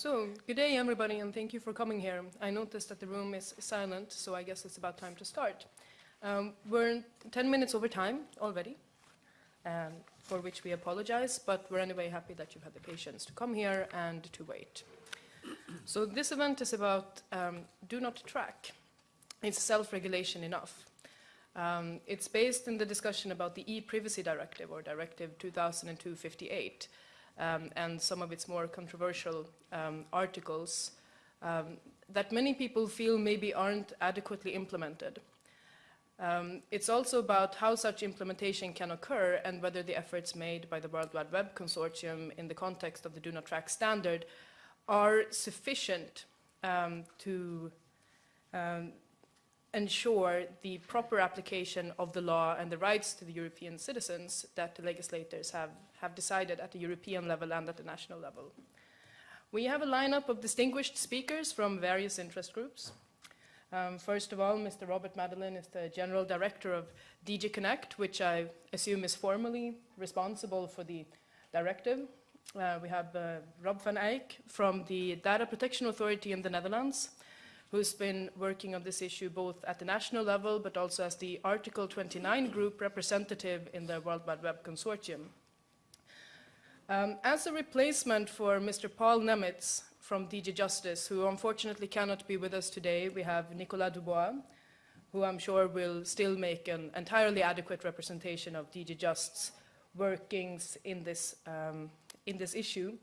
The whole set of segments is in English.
So, good day everybody and thank you for coming here. I noticed that the room is silent, so I guess it's about time to start. Um, we're 10 minutes over time already, um, for which we apologize, but we're anyway happy that you've had the patience to come here and to wait. So this event is about um, do not track. It's self-regulation enough. Um, it's based in the discussion about the e-privacy directive or directive 2002-58 um, and some of its more controversial um, articles um, that many people feel maybe aren't adequately implemented. Um, it's also about how such implementation can occur and whether the efforts made by the World Wide Web Consortium in the context of the Do Not Track standard are sufficient um, to ensure the proper application of the law and the rights to the European citizens that the legislators have, have decided at the European level and at the national level. We have a lineup of distinguished speakers from various interest groups. Um, first of all, Mr. Robert Madelin is the General Director of DG Connect, which I assume is formally responsible for the directive. Uh, we have uh, Rob van Eijk from the Data Protection Authority in the Netherlands, who's been working on this issue both at the national level but also as the Article 29 group representative in the World Wide Web Consortium. Um, as a replacement for Mr. Paul Nemitz from DG Justice, who unfortunately cannot be with us today, we have Nicolas Dubois, who I'm sure will still make an entirely adequate representation of DG Just's workings in this, um, in this issue.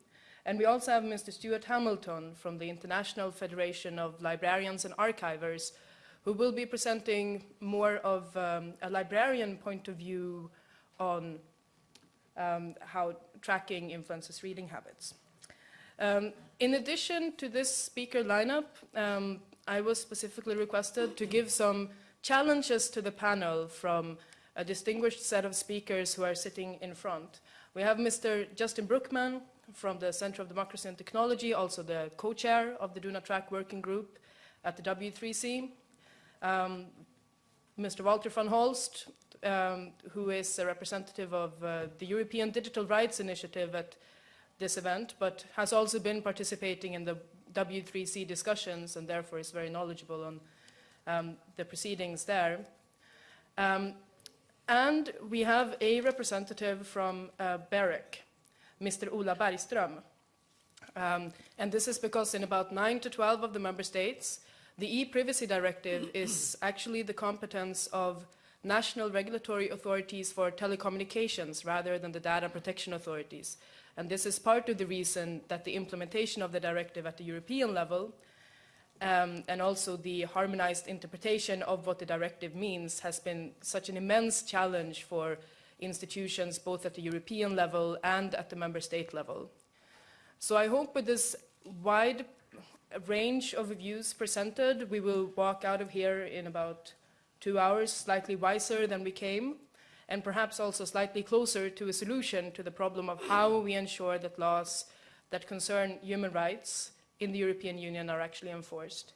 And we also have Mr. Stuart Hamilton from the International Federation of Librarians and Archivers, who will be presenting more of um, a librarian point of view on um, how tracking influences reading habits. Um, in addition to this speaker lineup, um, I was specifically requested to give some challenges to the panel from a distinguished set of speakers who are sitting in front. We have Mr. Justin Brookman, from the Center of Democracy and Technology, also the co-chair of the Not Track Working Group at the W3C. Um, Mr. Walter van Holst, um, who is a representative of uh, the European Digital Rights Initiative at this event, but has also been participating in the W3C discussions and therefore is very knowledgeable on um, the proceedings there. Um, and we have a representative from uh, BEREC, Mr. Ola Bergström. Um, and this is because in about 9 to 12 of the member states, the e-privacy directive is actually the competence of national regulatory authorities for telecommunications rather than the data protection authorities. And this is part of the reason that the implementation of the directive at the European level um, and also the harmonized interpretation of what the directive means has been such an immense challenge for institutions both at the European level and at the member state level. So I hope with this wide range of views presented, we will walk out of here in about two hours slightly wiser than we came and perhaps also slightly closer to a solution to the problem of how we ensure that laws that concern human rights in the European Union are actually enforced.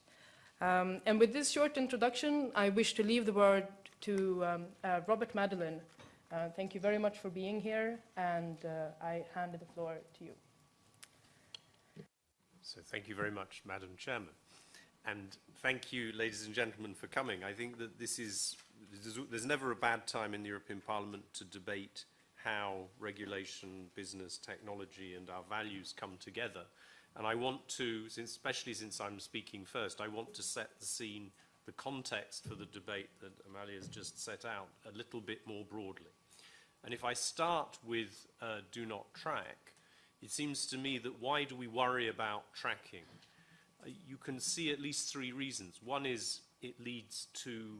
Um, and with this short introduction, I wish to leave the word to um, uh, Robert Madelin, uh, thank you very much for being here, and uh, I hand the floor to you. So thank you very much, Madam Chairman. And thank you, ladies and gentlemen, for coming. I think that this is, there's, never a bad time in the European Parliament to debate how regulation, business, technology, and our values come together. And I want to, since, especially since I'm speaking first, I want to set the scene, the context for the debate that Amalia has just set out a little bit more broadly. And if I start with uh, do not track, it seems to me that why do we worry about tracking? Uh, you can see at least three reasons. One is it leads to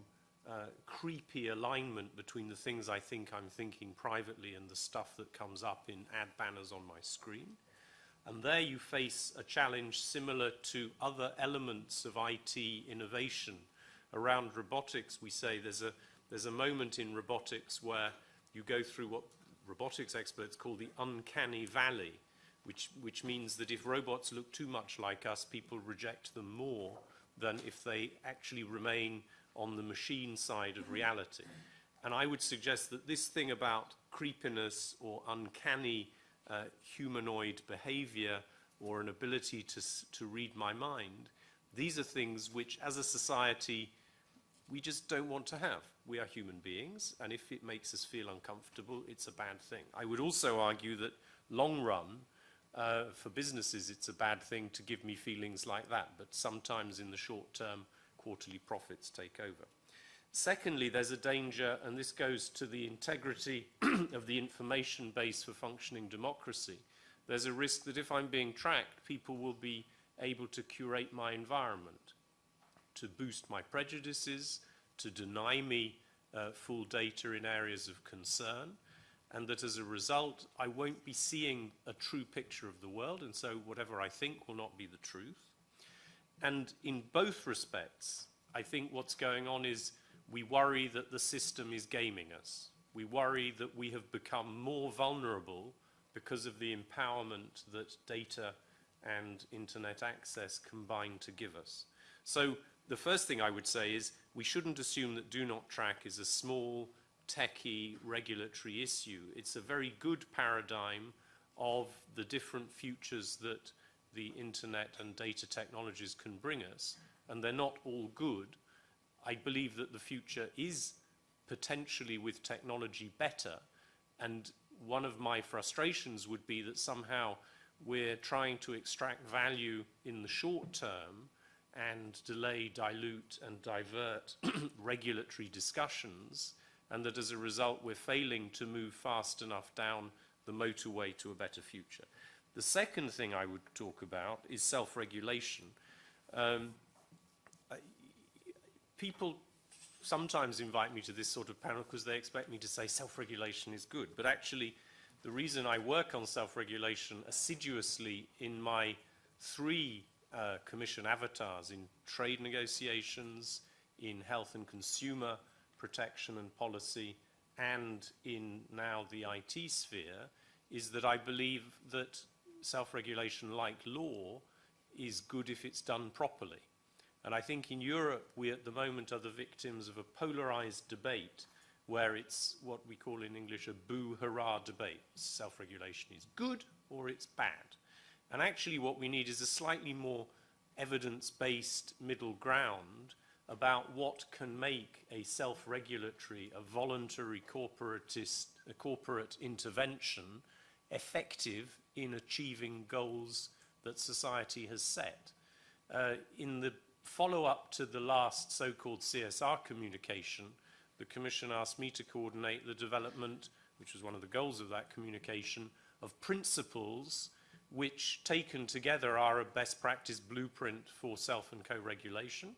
uh, creepy alignment between the things I think I'm thinking privately and the stuff that comes up in ad banners on my screen. And there you face a challenge similar to other elements of IT innovation. Around robotics, we say there's a, there's a moment in robotics where you go through what robotics experts call the uncanny valley, which, which means that if robots look too much like us, people reject them more than if they actually remain on the machine side of reality. And I would suggest that this thing about creepiness or uncanny uh, humanoid behavior or an ability to, to read my mind, these are things which, as a society, we just don't want to have. We are human beings, and if it makes us feel uncomfortable, it's a bad thing. I would also argue that long run, uh, for businesses, it's a bad thing to give me feelings like that, but sometimes in the short term, quarterly profits take over. Secondly, there's a danger, and this goes to the integrity of the information base for functioning democracy. There's a risk that if I'm being tracked, people will be able to curate my environment, to boost my prejudices, to deny me uh, full data in areas of concern, and that as a result, I won't be seeing a true picture of the world, and so whatever I think will not be the truth. And in both respects, I think what's going on is we worry that the system is gaming us. We worry that we have become more vulnerable because of the empowerment that data and internet access combine to give us. So the first thing I would say is we shouldn't assume that do not track is a small, techie regulatory issue. It's a very good paradigm of the different futures that the internet and data technologies can bring us, and they're not all good. I believe that the future is potentially with technology better, and one of my frustrations would be that somehow we're trying to extract value in the short term and delay, dilute, and divert regulatory discussions, and that as a result we're failing to move fast enough down the motorway to a better future. The second thing I would talk about is self-regulation. Um, I- people sometimes invite me to this sort of panel because they expect me to say self-regulation is good. But actually, the reason I work on self-regulation assiduously in my three uh, commission avatars in trade negotiations, in health and consumer protection and policy, and in now the IT sphere, is that I believe that self-regulation, like law, is good if it's done properly. And I think in Europe, we at the moment are the victims of a polarized debate where it's what we call in English a boo-hurrah debate. Self-regulation is good or it's bad. And actually what we need is a slightly more evidence-based middle ground about what can make a self-regulatory, a voluntary corporatist, a corporate intervention effective in achieving goals that society has set. Uh, in the follow-up to the last so-called CSR communication, the Commission asked me to coordinate the development, which was one of the goals of that communication, of principles which, taken together, are a best practice blueprint for self and co-regulation.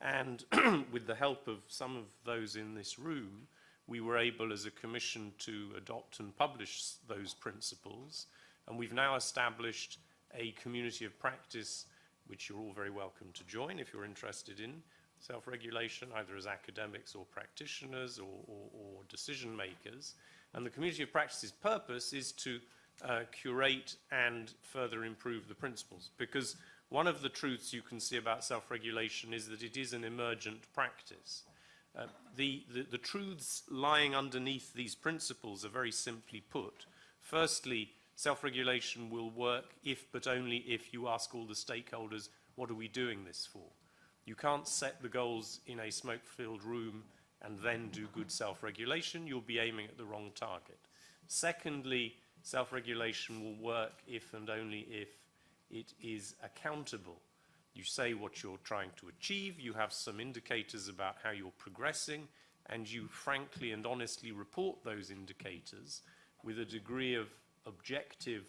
And with the help of some of those in this room, we were able as a commission to adopt and publish those principles. And we've now established a community of practice which you're all very welcome to join if you're interested in self-regulation, either as academics or practitioners or, or, or decision makers. And the community of practice's purpose is to uh, curate and further improve the principles. Because one of the truths you can see about self-regulation is that it is an emergent practice. Uh, the, the, the truths lying underneath these principles are very simply put. Firstly, self-regulation will work if, but only if, you ask all the stakeholders, what are we doing this for? You can't set the goals in a smoke-filled room and then do good self-regulation. You'll be aiming at the wrong target. Secondly, self-regulation will work if and only if it is accountable. You say what you're trying to achieve, you have some indicators about how you're progressing, and you frankly and honestly report those indicators with a degree of objective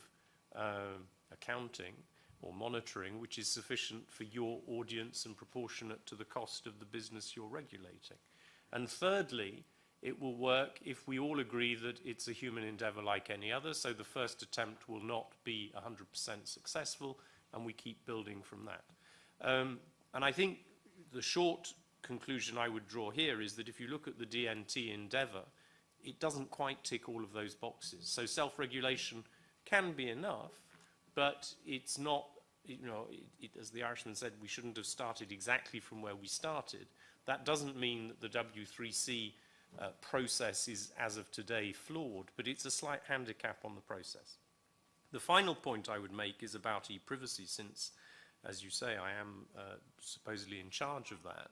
uh, accounting or monitoring which is sufficient for your audience and proportionate to the cost of the business you're regulating. And thirdly, it will work if we all agree that it's a human endeavor like any other, so the first attempt will not be 100% successful, and we keep building from that. Um, and I think the short conclusion I would draw here is that if you look at the DNT endeavor, it doesn't quite tick all of those boxes. So self-regulation can be enough, but it's not, you know, it, it, as the Irishman said, we shouldn't have started exactly from where we started. That doesn't mean that the W3C uh, process is, as of today, flawed, but it's a slight handicap on the process. The final point I would make is about e-privacy, since, as you say, I am uh, supposedly in charge of that.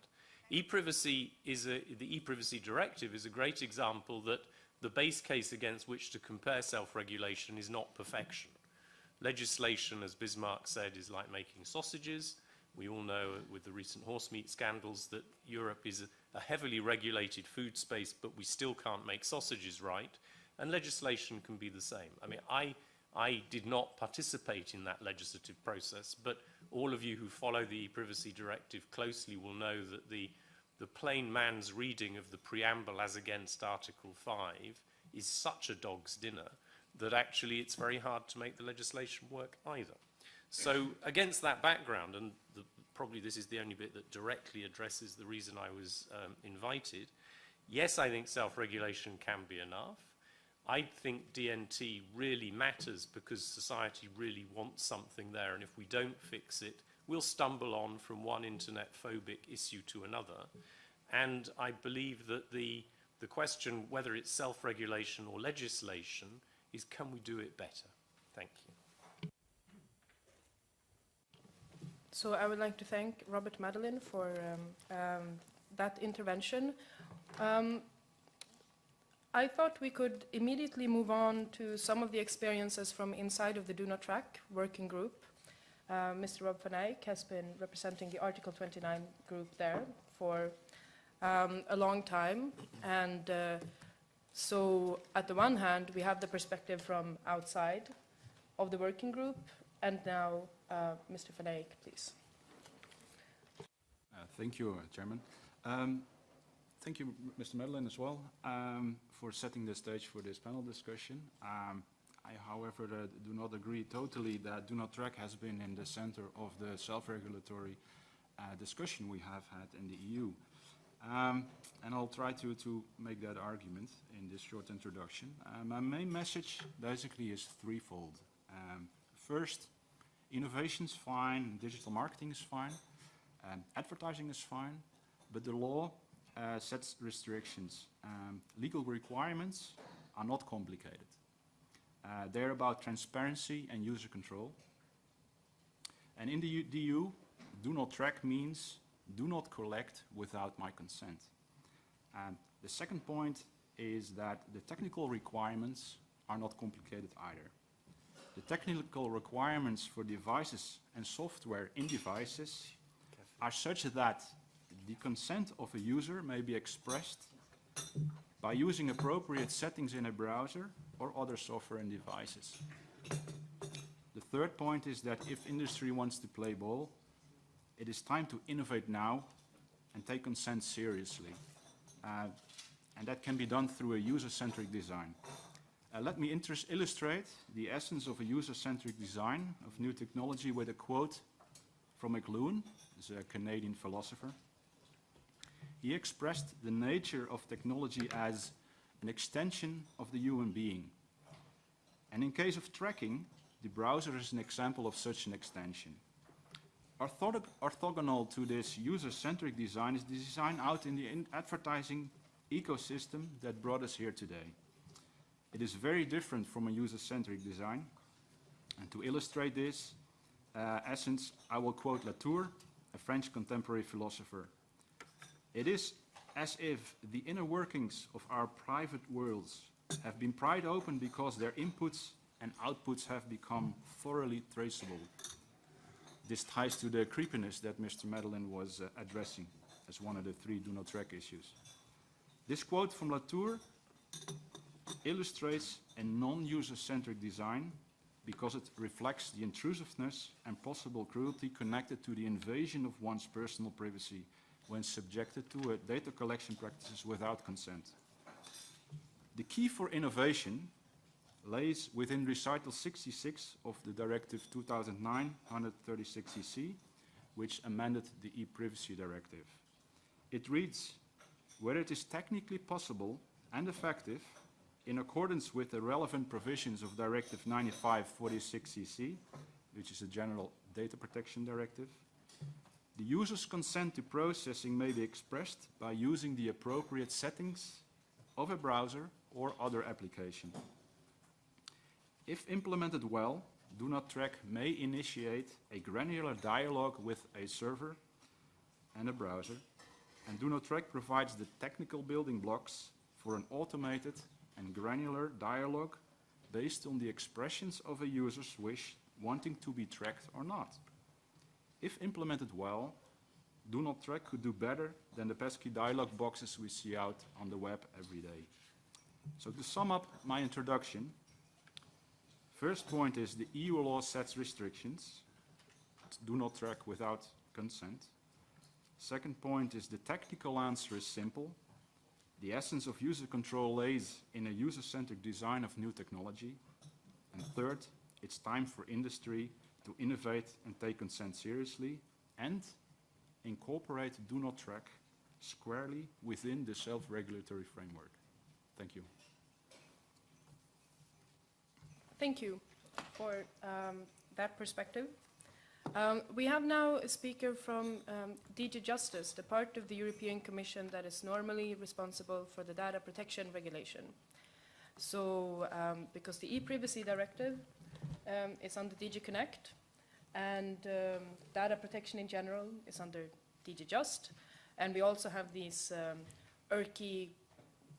E-privacy is a, the e-privacy directive is a great example that the base case against which to compare self-regulation is not perfection. Legislation, as Bismarck said, is like making sausages. We all know with the recent horse meat scandals that Europe is a, heavily regulated food space, but we still can't make sausages right. And legislation can be the same. I mean, I, I did not participate in that legislative process, but all of you who follow the e-privacy directive closely will know that the, the plain man's reading of the preamble as against Article 5 is such a dog's dinner that actually it's very hard to make the legislation work either. So against that background, and the, probably this is the only bit that directly addresses the reason I was um, invited, yes, I think self-regulation can be enough. I think DNT really matters because society really wants something there, and if we don't fix it, we'll stumble on from one internet phobic issue to another. And I believe that the, the question, whether it's self-regulation or legislation, is can we do it better? Thank you. So I would like to thank Robert Madelin for um, um, that intervention. Um, I thought we could immediately move on to some of the experiences from inside of the Do Not Track working group. Uh, Mr. Rob van Eijk has been representing the Article 29 group there for um, a long time. And uh, so at the one hand, we have the perspective from outside of the working group. And now, uh, Mr. van please. Uh, Thank you, uh, Chairman. Um, Thank you, Mr. Madelin, as well, um, for setting the stage for this panel discussion. Um, I, however, uh, do not agree totally that Do Not Track has been in the center of the self-regulatory uh, discussion we have had in the EU. Um, And I'll try to, to make that argument in this short introduction. Uh, My main message basically is threefold. Um, First, innovation's fine, digital marketing is fine, um, advertising is fine, but the law uh, sets restrictions. Um, legal requirements are not complicated. Uh, they're about transparency and user control. And in the EU, do not track means do not collect without my consent. And the second point is that the technical requirements are not complicated either. The technical requirements for devices and software in devices are such that the consent of a user may be expressed by using appropriate settings in a browser or other software and devices. The third point is that if industry wants to play ball, it is time to innovate now and take consent seriously. Uh, and that can be done through a user-centric design. Uh, let me illustrate the essence of a user-centric design of new technology with a quote from McLuhan, who's a Canadian philosopher. He expressed the nature of technology as an extension of the human being. And in case of tracking, the browser is an example of such an extension. Orthog- orthogonal to this user-centric design is the design out in the in- advertising ecosystem that brought us here today. It is very different from a user-centric design. And to illustrate this uh, essence, I will quote Latour, a French contemporary philosopher. It is as if the inner workings of our private worlds have been pried open because their inputs and outputs have become thoroughly traceable. This ties to the creepiness that Mr. Madelin was uh, addressing as one of the three do not track issues. This quote from Latour illustrates a non-user-centric design because it reflects the intrusiveness and possible cruelty connected to the invasion of one's personal privacy when subjected to data collection practices without consent. The key for innovation lays within recital 66 of the Directive 2009-136-EC, which amended the e-privacy directive. It reads, where it is technically possible and effective, in accordance with the relevant provisions of Directive 95-46-EC, which is a general data protection directive, the user's consent to processing may be expressed by using the appropriate settings of a browser or other application. If implemented well, Do Not Track may initiate a granular dialogue with a server and a browser, and Do Not Track provides the technical building blocks for an automated and granular dialogue based on the expressions of a user's wish wanting to be tracked or not. If implemented well, Do Not Track could do better than the pesky dialog boxes we see out on the web every day. So to sum up my introduction, first point is the EU law sets restrictions. Do not track without consent. Second point is the technical answer is simple. The essence of user control lays in a user-centric design of new technology. And third, it's time for industry to innovate and take consent seriously and incorporate Do Not Track squarely within the self-regulatory framework. Thank you. Thank you for um, that perspective. Um, we have now a speaker from um, DG Justice, the part of the European Commission that is normally responsible for the data protection regulation. So, um, because the e-privacy directive um, is under DG Connect, and um, data protection in general is under DG Just, and we also have these um, irky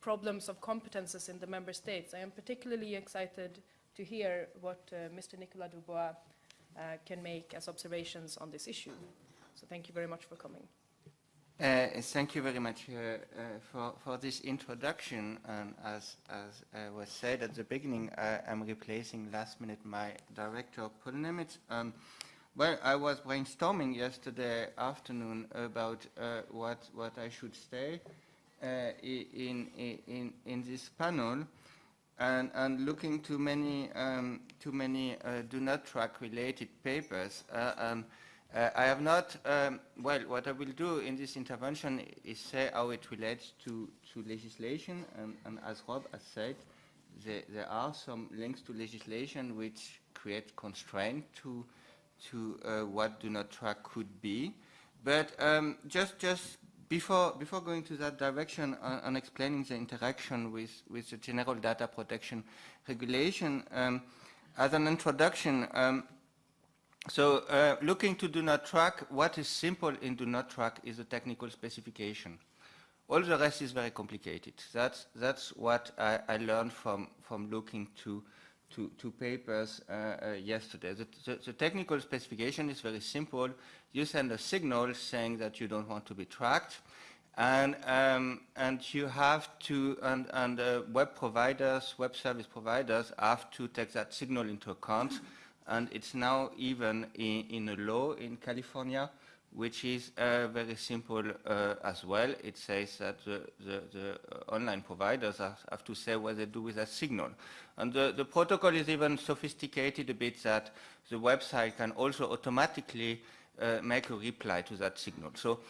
problems of competences in the member states. I am particularly excited to hear what uh, Mr. Nicolas Dubois can make as observations on this issue. So thank you very much for coming. Uh, thank you very much uh, uh, for, for this introduction. Um, as, as uh, was said at the beginning, I am replacing last minute my director, Paul Nemitz. Um, well, I was brainstorming yesterday afternoon about uh, what, what I should say uh, in, in, in this panel and, and looking to many, um, too many uh, do not track related papers. Uh, um, uh, I have not, um, well, what I will do in this intervention is say how it relates to, to legislation, and, and as Rob has said, there, there are some links to legislation which create constraint to, to uh, what do not track could be. But um, just, just before, before going to that direction on, on explaining the interaction with, with the general data protection regulation, um, as an introduction, um, so uh, looking to do not track, what is simple in do not track is a technical specification. All the rest is very complicated. That's, that's what I, I learned from, from looking to, to, to papers uh, uh, yesterday. The, the, the technical specification is very simple. You send a signal saying that you don't want to be tracked, and, um, and you have to, and, and uh, web providers, web service providers have to take that signal into account and it's now even in, in a law in California, which is uh, very simple uh, as well. It says that the, the, the online providers have, to say what they do with that signal. And the, the, protocol is even sophisticated a bit that the website can also automatically uh, make a reply to that signal. So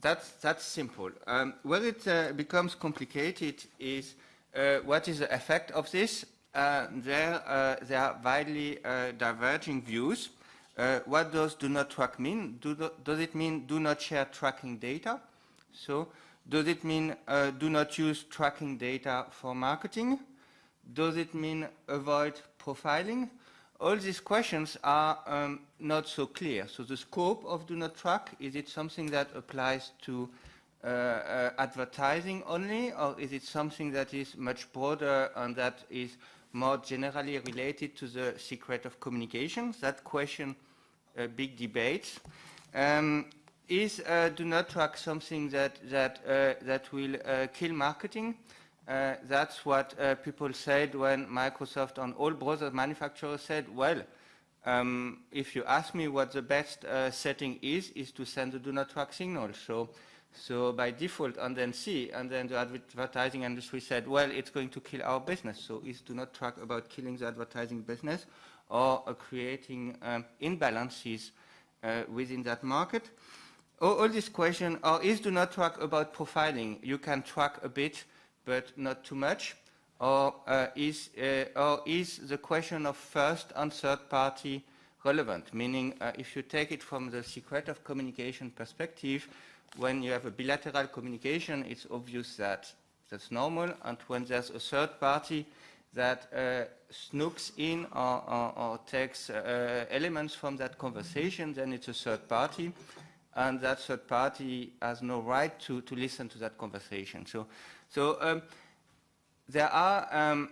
that's, that's simple. Um, where it uh, becomes complicated is uh, what is the effect of this uh, there, there are widely diverging views. Uh, what does do not track mean? Do the, does it mean do not share tracking data? So does it mean uh, do not use tracking data for marketing? Does it mean avoid profiling? All these questions are um, not so clear. So the scope of do not track, is it something that applies to uh, uh, advertising only, or is it something that is much broader and that is more generally related to the secret of communication. That question, big debate. Um, is uh, do not track something that, that, uh, that will uh, kill marketing? That's what people said when Microsoft and all browser manufacturers said, well, um, if you ask me what the best setting is, is to send the do not track signal. So so by default, and then see, and then the advertising industry said, well, it's going to kill our business. So is do not track about killing the advertising business or creating um, imbalances uh, within that market. All, all this question, or is do not track about profiling? You can track a bit, but not too much. Or, uh, is, uh, or is the question of first and third party relevant? Meaning, uh, if you take it from the secret of communication perspective, when you have a bilateral communication, it's obvious that that's normal, and when there's a third party, that uh, snooks in or, or, or takes uh, elements from that conversation, then it's a third party, and that third party has no right to, to listen to that conversation. So, so um, there are um,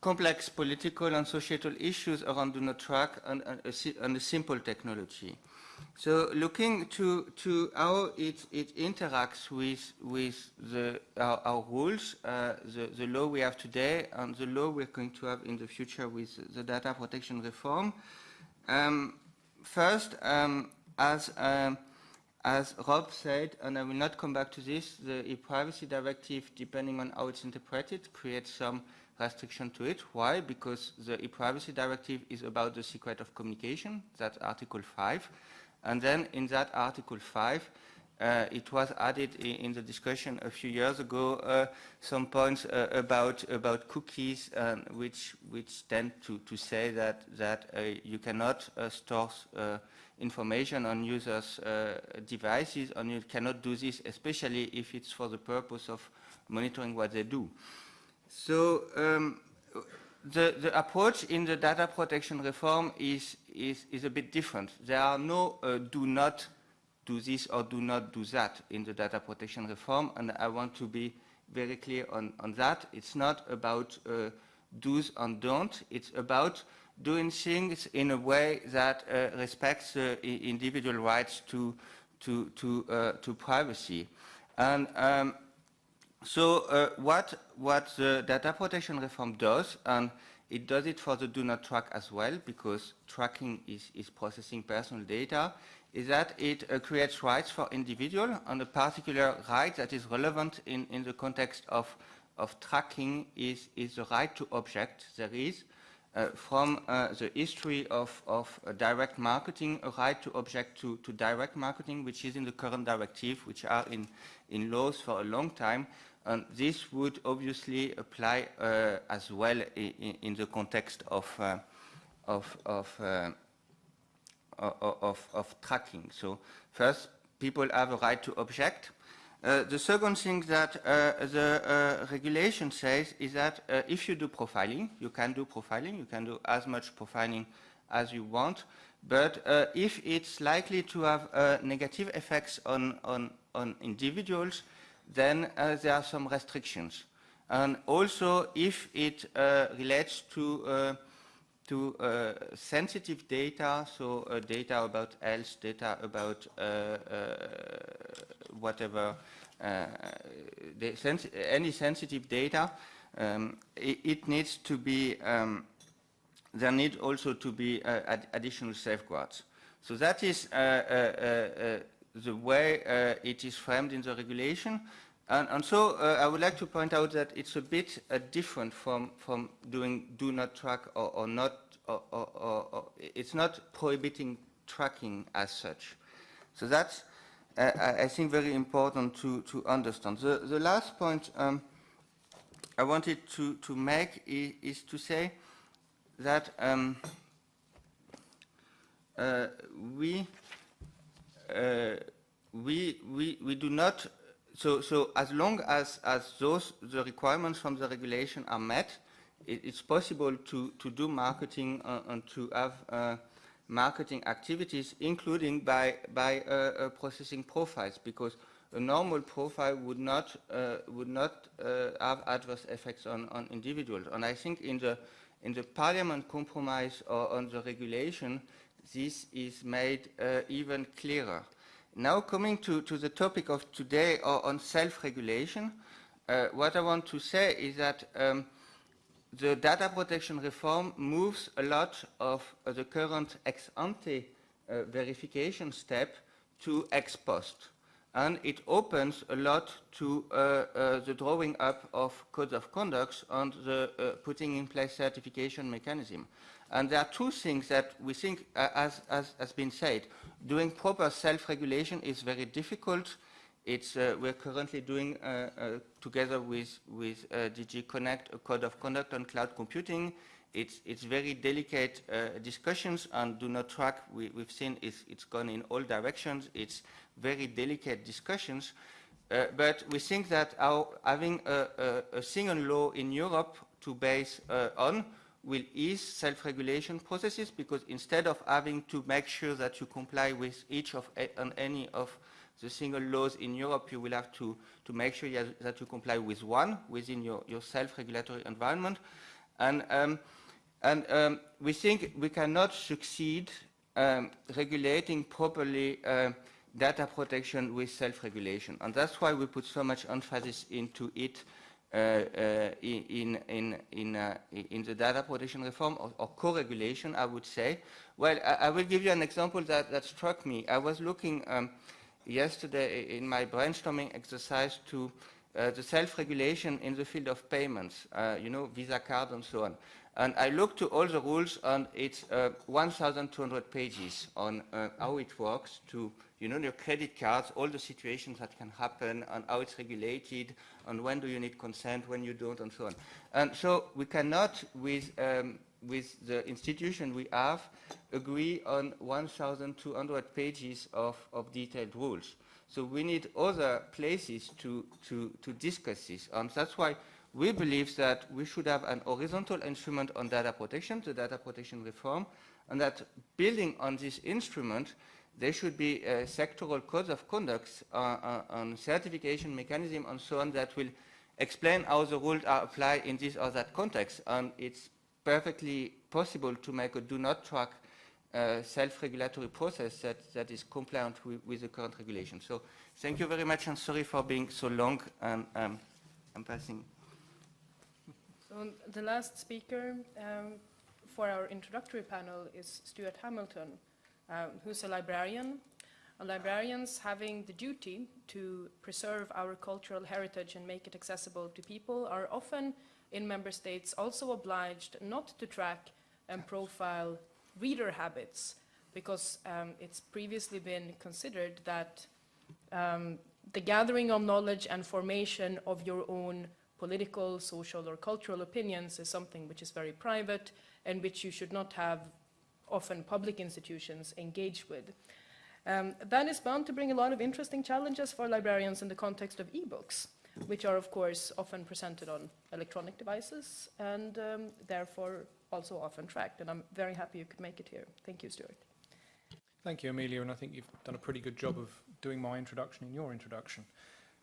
complex political and societal issues around do not track and, and, a, and a simple technology. So looking to, to how it, it interacts with, with the, our, our rules, uh, the, the law we have today and the law we're going to have in the future with the data protection reform. Um, first, um, as, um, as Rob said, and I will not come back to this, the e-privacy directive, depending on how it's interpreted, creates some restriction to it. Why? Because the e-privacy directive is about the secret of communication, that's Article 5. And then in that Article 5, uh, it was added in, the discussion a few years ago uh, some points uh, about about cookies, um, which which tend to, to say that that uh, you cannot uh, store uh, information on users' devices, and you cannot do this, especially if it's for the purpose of monitoring what they do. So um, the, the approach in the data protection reform is, is, is a bit different. There are no uh, do not do this or do not do that in the data protection reform, and I want to be very clear on, on that. It's not about uh, do's and don't. It's about doing things in a way that uh, respects individual rights to, to, to, uh, to privacy. And um, so uh, what, what the data protection reform does, and it does it for the do not track as well, because tracking is, is processing personal data, is that it uh, creates rights for individual, and a particular right that is relevant in, in the context of, of tracking is, is the right to object. There is, uh, from uh, the history of, of uh, direct marketing, a right to object to, to direct marketing, which is in the current directive, which are in, in laws for a long time. And this would obviously apply uh, as well in, in the context of, uh, of, of, uh, of, of tracking. So first, people have a right to object. Uh, the second thing that uh, the uh, regulation says is that if you do profiling, you can do profiling, you can do as much profiling as you want, but if it's likely to have negative effects on, on, on individuals, then uh, there are some restrictions. And also, if it uh, relates to, uh, to uh, sensitive data, so uh, data about health, data about uh, whatever, any sensitive data, um, it, it needs to be, um, there need also to be ad additional safeguards. So that is the way uh, it is framed in the regulation. And, and so uh, I would like to point out that it's a bit uh, different from, from doing do not track or, or not, or, or, or, it's not prohibiting tracking as such. So that's, I think, very important to, to understand. The, the last point um, I wanted to, to make is, is to say that um, uh, we, we, we, we do not, so, so as long as, as those, the requirements from the regulation are met, it, it's possible to, to do marketing uh, and to have uh, marketing activities, including by, by uh, uh, processing profiles, because a normal profile would not, uh, would not uh, have adverse effects on, on individuals. And I think in the, in the parliament compromise or on the regulation, this is made uh, even clearer. Now coming to, to the topic of today or on self-regulation, uh, what I want to say is that um, the data protection reform moves a lot of uh, the current ex-ante uh, verification step to ex post. And it opens a lot to uh, uh, the drawing up of codes of conduct and the uh, putting in place certification mechanism. And there are two things that we think, uh, as, as has been said, doing proper self-regulation is very difficult. It's, uh, we're currently doing, uh, uh, together with, with uh, DG Connect, a code of conduct on cloud computing. It's, it's very delicate uh, discussions and do not track, we, we've seen it's, it's gone in all directions. It's very delicate discussions. But we think that our, having a, a, a single law in Europe to base on will ease self-regulation processes because instead of having to make sure that you comply with each of a, on any of the single laws in Europe, you will have to, to make sure that you comply with one within your, your self-regulatory environment. And, um, and um, we think we cannot succeed um, regulating properly uh, data protection with self-regulation. And that's why we put so much emphasis into it in, in, in, uh, in the data protection reform or, or co-regulation, I would say. Well, I, I, will give you an example that, that struck me. I was looking um, yesterday in my brainstorming exercise to uh, the self-regulation in the field of payments, uh, you know, Visa card and so on. And I looked to all the rules and it's uh, 1,200 pages on uh, how it works to, you know, your credit cards, all the situations that can happen and how it's regulated and when do you need consent, when you don't and so on. And so we cannot, with, um, with the institution we have, agree on 1,200 pages of, of detailed rules. So we need other places to, to, to discuss this. And that's why we believe that we should have an horizontal instrument on data protection, the data protection reform, and that building on this instrument, there should be uh, sectoral codes of conduct uh, uh, on certification mechanism and so on that will explain how the rules are applied in this or that context. And it's perfectly possible to make a do not track uh, self-regulatory process that, that is compliant with, with, the current regulation. So thank you very much and sorry for being so long and um, I'm passing. So the last speaker um, for our introductory panel is Stuart Hamilton, um, who's a librarian. Librarians having the duty to preserve our cultural heritage and make it accessible to people are often in member states also obliged not to track and profile reader habits because um, it's previously been considered that um, the gathering of knowledge and formation of your own political, social or cultural opinions is something which is very private and which you should not have often public institutions engage with. Um, that is bound to bring a lot of interesting challenges for librarians in the context of e-books, which are of course often presented on electronic devices and um, therefore also often tracked. And I'm very happy you could make it here. Thank you, Stuart. Thank you, Amelia, and I think you've done a pretty good job of doing my introduction in your introduction.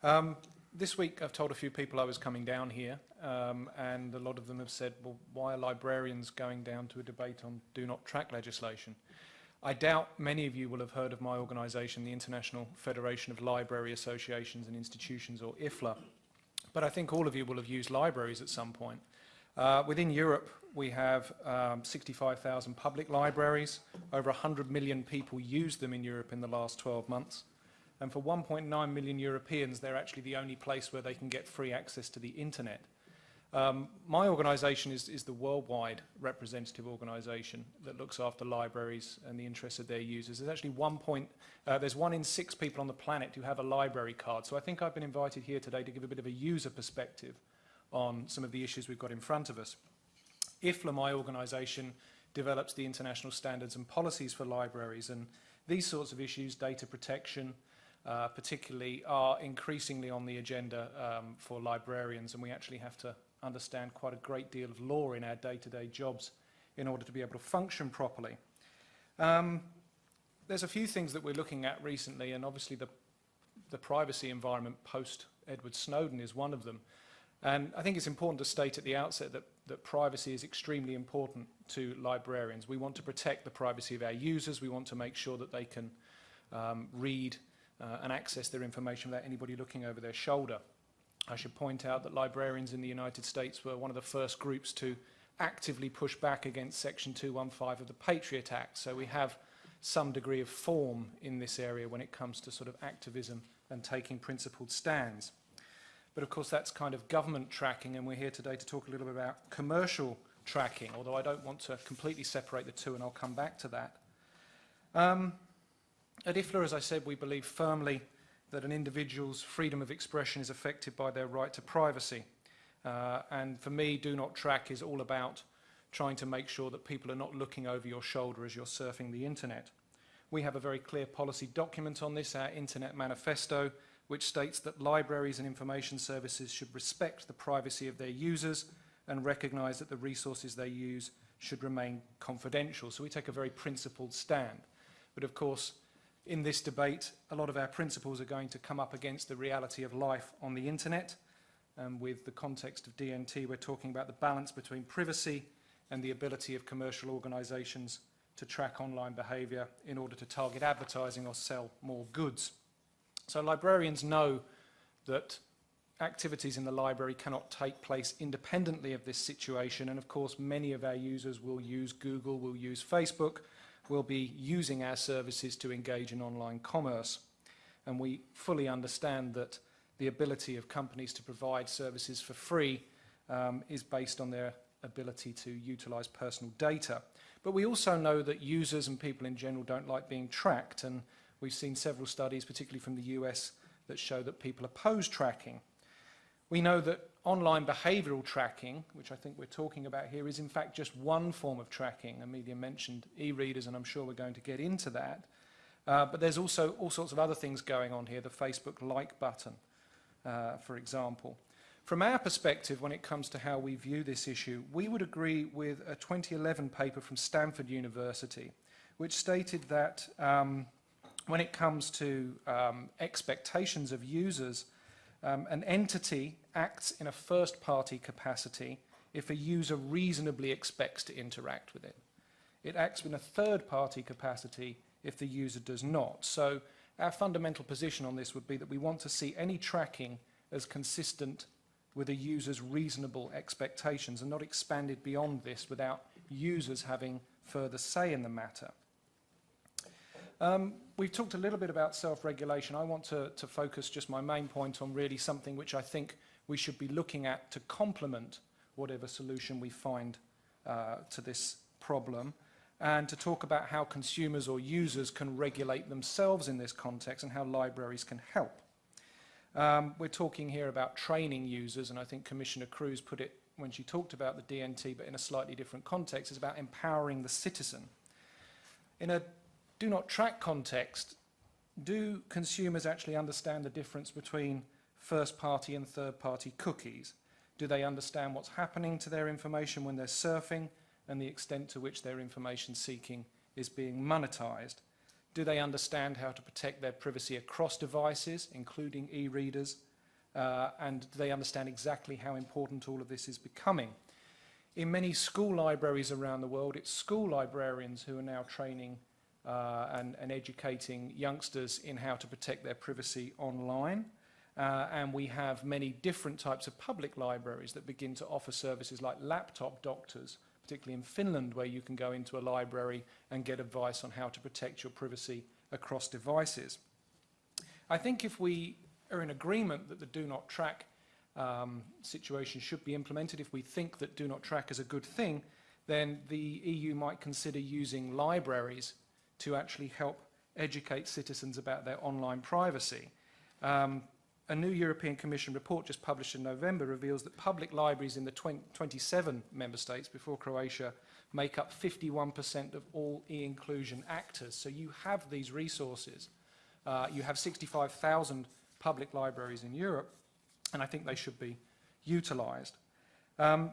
Um, this week I've told a few people I was coming down here, um, and a lot of them have said, well, why are librarians going down to a debate on do not track legislation? I doubt many of you will have heard of my organisation, the International Federation of Library Associations and Institutions, or IFLA, but I think all of you will have used libraries at some point. Uh, within Europe, we have um, 65,000 public libraries. Over 100 million people use them in Europe in the last 12 months. And for 1.9 million Europeans, they're actually the only place where they can get free access to the internet. Um, my organisation is, is the worldwide representative organisation that looks after libraries and the interests of their users. There's actually one point, uh, there's one in six people on the planet who have a library card. So I think I've been invited here today to give a bit of a user perspective on some of the issues we've got in front of us. IFLA, my organisation, develops the international standards and policies for libraries and these sorts of issues, data protection, uh, particularly are increasingly on the agenda um, for librarians and we actually have to understand quite a great deal of law in our day-to-day -day jobs in order to be able to function properly. Um, there's a few things that we're looking at recently and obviously the, the privacy environment post Edward Snowden is one of them. And I think it's important to state at the outset that, that privacy is extremely important to librarians. We want to protect the privacy of our users. We want to make sure that they can um, read uh, and access their information without anybody looking over their shoulder. I should point out that librarians in the United States were one of the first groups to actively push back against Section 215 of the Patriot Act. So we have some degree of form in this area when it comes to sort of activism and taking principled stands. But of course that's kind of government tracking and we're here today to talk a little bit about commercial tracking, although I don't want to completely separate the two and I'll come back to that. Um, at IFLA, as I said, we believe firmly that an individual's freedom of expression is affected by their right to privacy. Uh, and for me, Do Not Track is all about trying to make sure that people are not looking over your shoulder as you're surfing the internet. We have a very clear policy document on this, our Internet Manifesto, which states that libraries and information services should respect the privacy of their users and recognise that the resources they use should remain confidential. So we take a very principled stand. But of course, in this debate, a lot of our principles are going to come up against the reality of life on the internet. And with the context of DNT, we're talking about the balance between privacy and the ability of commercial organisations to track online behaviour in order to target advertising or sell more goods. So librarians know that activities in the library cannot take place independently of this situation and of course many of our users will use Google, will use Facebook, will be using our services to engage in online commerce. And we fully understand that the ability of companies to provide services for free um, is based on their ability to utilise personal data. But we also know that users and people in general don't like being tracked and we've seen several studies, particularly from the US, that show that people oppose tracking. We know that online behavioural tracking, which I think we're talking about here, is in fact just one form of tracking. Amelia mentioned e-readers, and I'm sure we're going to get into that. Uh, but there's also all sorts of other things going on here, the Facebook like button, uh, for example. From our perspective, when it comes to how we view this issue, we would agree with a 2011 paper from Stanford University, which stated that um, when it comes to um, expectations of users, um, an entity acts in a first-party capacity if a user reasonably expects to interact with it. It acts in a third-party capacity if the user does not. So our fundamental position on this would be that we want to see any tracking as consistent with a user's reasonable expectations and not expanded beyond this without users having further say in the matter. Um, we've talked a little bit about self-regulation. I want to, to focus just my main point on really something which I think we should be looking at to complement whatever solution we find uh, to this problem and to talk about how consumers or users can regulate themselves in this context and how libraries can help. Um, we're talking here about training users, and I think Commissioner Kroes put it when she talked about the DNT, but in a slightly different context. is about empowering the citizen. In a do not track context, do consumers actually understand the difference between first party and third party cookies? Do they understand what's happening to their information when they're surfing and the extent to which their information seeking is being monetized? Do they understand how to protect their privacy across devices, including e-readers? Uh, and do they understand exactly how important all of this is becoming? In many school libraries around the world, it's school librarians who are now training and, and educating youngsters in how to protect their privacy online. Uh, and we have many different types of public libraries that begin to offer services like laptop doctors, particularly in Finland, where you can go into a library and get advice on how to protect your privacy across devices. I think if we are in agreement that the do not track um, situation should be implemented, if we think that do not track is a good thing, then the EU might consider using libraries to actually help educate citizens about their online privacy. Um, a new European Commission report just published in November reveals that public libraries in the 20, 27 member states before Croatia make up 51% of all e-inclusion actors. So you have these resources. Uh, you have 65,000 public libraries in Europe, and I think they should be utilised. Um,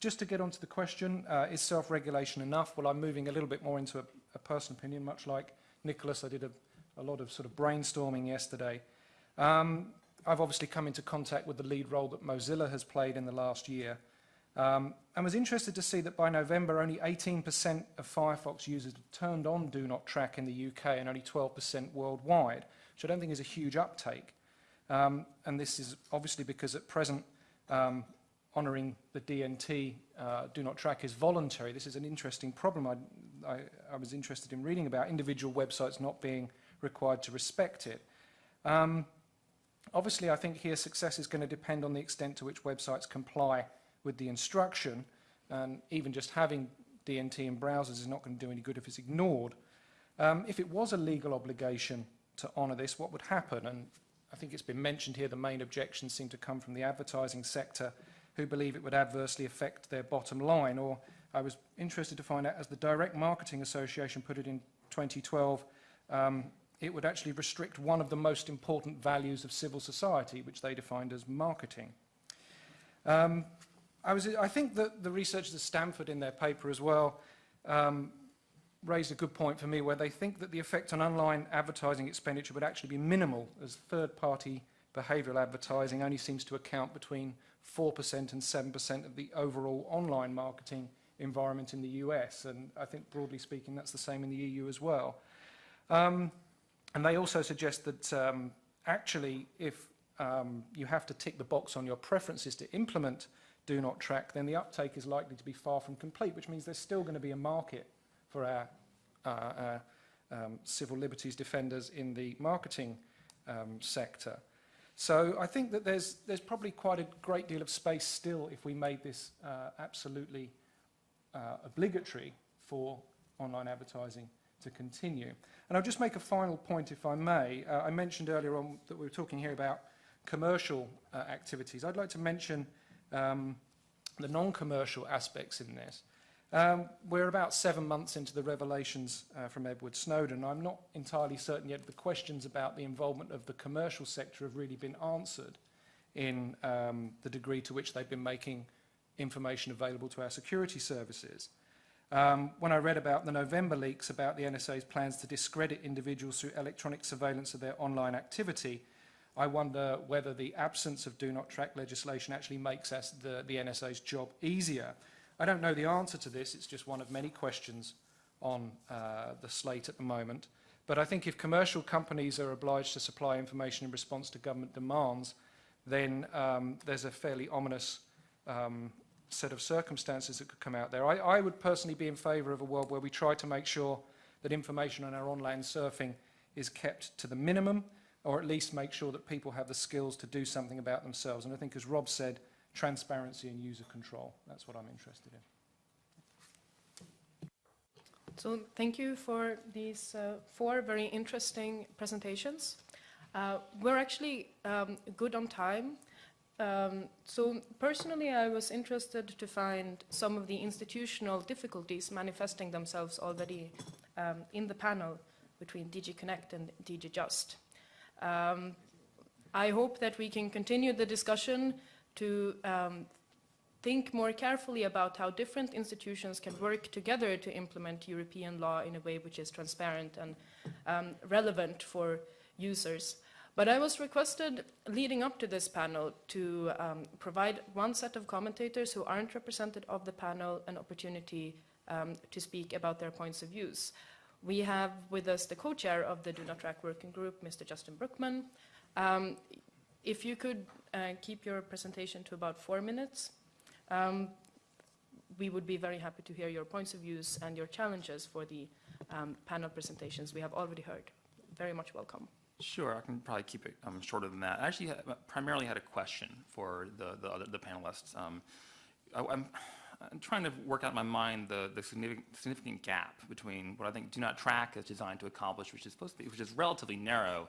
just to get onto the question, uh, is self-regulation enough? Well, I'm moving a little bit more into a, a personal opinion, much like Nicholas. I did a, a lot of sort of brainstorming yesterday. Um, I've obviously come into contact with the lead role that Mozilla has played in the last year. Um, and was interested to see that by November, only 18% of Firefox users turned on Do Not Track in the UK and only 12% worldwide, which I don't think is a huge uptake. Um, and this is obviously because at present, um, honouring the DNT uh, Do Not Track is voluntary. This is an interesting problem I, I, I was interested in reading about, individual websites not being required to respect it. Um, Obviously, I think here success is going to depend on the extent to which websites comply with the instruction, and even just having DNT in browsers is not going to do any good if it's ignored. Um, if it was a legal obligation to honour this, what would happen? And I think it's been mentioned here the main objections seem to come from the advertising sector who believe it would adversely affect their bottom line. Or I was interested to find out, as the Direct Marketing Association put it in 2012, um, it would actually restrict one of the most important values of civil society, which they defined as marketing. Um, I, was, I think that the researchers at Stanford in their paper as well um, raised a good point for me where they think that the effect on online advertising expenditure would actually be minimal as third-party behavioural advertising only seems to account between 4% and 7% of the overall online marketing environment in the US. And I think broadly speaking, that's the same in the EU as well. Um, and they also suggest that um, actually if um, you have to tick the box on your preferences to implement do not track, then the uptake is likely to be far from complete, which means there's still going to be a market for our, uh, our um, civil liberties defenders in the marketing um, sector. So I think that there's, there's probably quite a great deal of space still if we made this uh, absolutely uh, obligatory for online advertising to continue. And I'll just make a final point, if I may. Uh, I mentioned earlier on that we were talking here about commercial uh, activities. I'd like to mention um, the non-commercial aspects in this. Um, we're about seven months into the revelations uh, from Edward Snowden. I'm not entirely certain yet the questions about the involvement of the commercial sector have really been answered in um, the degree to which they've been making information available to our security services. Um, when I read about the November leaks about the NSA's plans to discredit individuals through electronic surveillance of their online activity, I wonder whether the absence of do not track legislation actually makes the, the NSA's job easier. I don't know the answer to this, it's just one of many questions on uh, the slate at the moment. But I think if commercial companies are obliged to supply information in response to government demands, then um, there's a fairly ominous um, set of circumstances that could come out there. I, I would personally be in favour of a world where we try to make sure that information on our online surfing is kept to the minimum, or at least make sure that people have the skills to do something about themselves. And I think, as Rob said, transparency and user control. That's what I'm interested in. So thank you for these uh, four very interesting presentations. Uh, we're actually um, good on time. Um, so personally, I was interested to find some of the institutional difficulties manifesting themselves already um, in the panel between DG Connect and DG Just. Um, I hope that we can continue the discussion to um, think more carefully about how different institutions can work together to implement European law in a way which is transparent and um, relevant for users. But I was requested, leading up to this panel, to um, provide one set of commentators who aren't represented of the panel an opportunity um, to speak about their points of views. We have with us the co-chair of the Do Not Track Working Group, Mr. Justin Brookman. Um, if you could uh, keep your presentation to about four minutes, um, we would be very happy to hear your points of views and your challenges for the um, panel presentations we have already heard. Very much welcome. Sure, I can probably keep it um, shorter than that. I actually had, primarily had a question for the, the, other, the panelists. Um, I, am trying to work out in my mind the, the significant, significant gap between what I think Do Not Track is designed to accomplish, which is supposed to be, which is relatively narrow,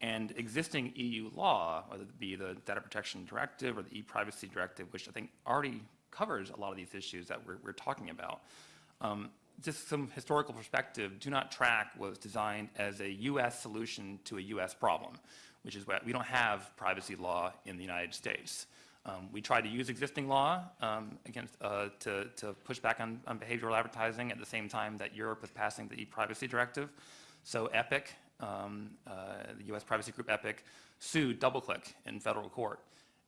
and existing EU law, whether it be the Data Protection Directive or the e-privacy directive, which I think already covers a lot of these issues that we're, we're talking about. Um, just some historical perspective, Do Not Track was designed as a U.S. solution to a U.S. problem, which is what we don't have privacy law in the United States. Um, we tried to use existing law um, against, uh, to, to, push back on, on, behavioral advertising at the same time that Europe was passing the e-privacy directive. So EPIC, um, uh, the U.S. privacy group EPIC, sued DoubleClick in federal court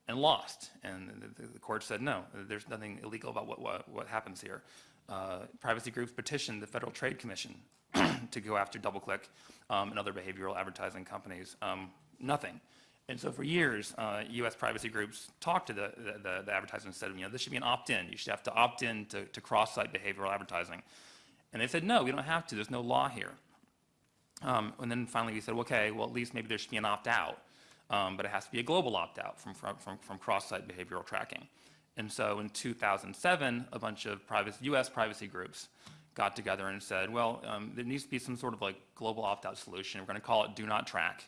and lost. And the, the, court said, no, there's nothing illegal about what, what, what happens here uh, privacy groups petitioned the Federal Trade Commission to go after DoubleClick um, and other behavioral advertising companies. Um, nothing. And so for years, uh, U.S. privacy groups talked to the, the, the, advertisers and said, you know, this should be an opt-in. You should have to opt in to, to cross-site behavioral advertising. And they said, no, we don't have to. There's no law here. Um, and then finally we said, okay, well, at least maybe there should be an opt-out. Um, but it has to be a global opt-out from, from, from cross-site behavioral tracking. And so in 2007, a bunch of privacy, US privacy groups got together and said, well, um, there needs to be some sort of like global opt-out solution. We're going to call it do not track.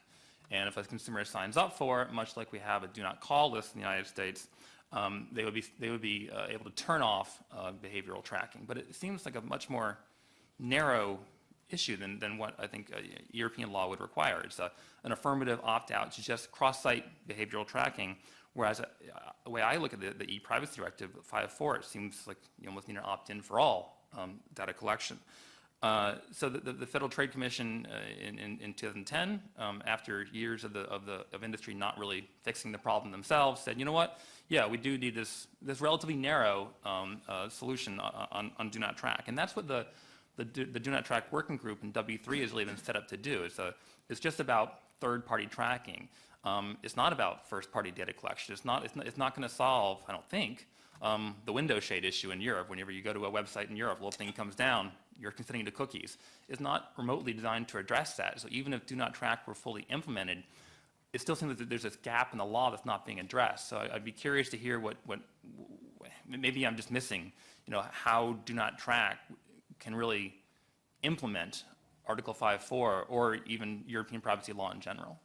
And if a consumer signs up for it, much like we have a do not call list in the United States, um, they would be, they would be uh, able to turn off uh, behavioral tracking. But it seems like a much more narrow issue than, than what I think uh, European law would require. It's a, an affirmative opt-out to just cross-site behavioral tracking, whereas uh, the way I look at the, the e-privacy directive 5.4, it seems like you almost need an opt-in for all um, data collection. Uh, so the, the, Federal Trade Commission uh, in, in, in 2010, um, after years of the, of the of industry not really fixing the problem themselves, said, you know what? Yeah, we do need this this relatively narrow um, uh, solution on, on, do not track, and that's what the the do, the do not track working group in W3 has really been set up to do. It's a it's just about third-party tracking. Um, it's not about first-party data collection. It's not it's not, not going to solve, I don't think, um, the window shade issue in Europe. Whenever you go to a website in Europe, a little thing comes down, you're consenting to cookies. It's not remotely designed to address that. So even if do not track were fully implemented, it still seems that there's this gap in the law that's not being addressed. So I'd be curious to hear what, what, maybe I'm just missing, you know, how do not track can really implement Article 5.4 or even European privacy law in general.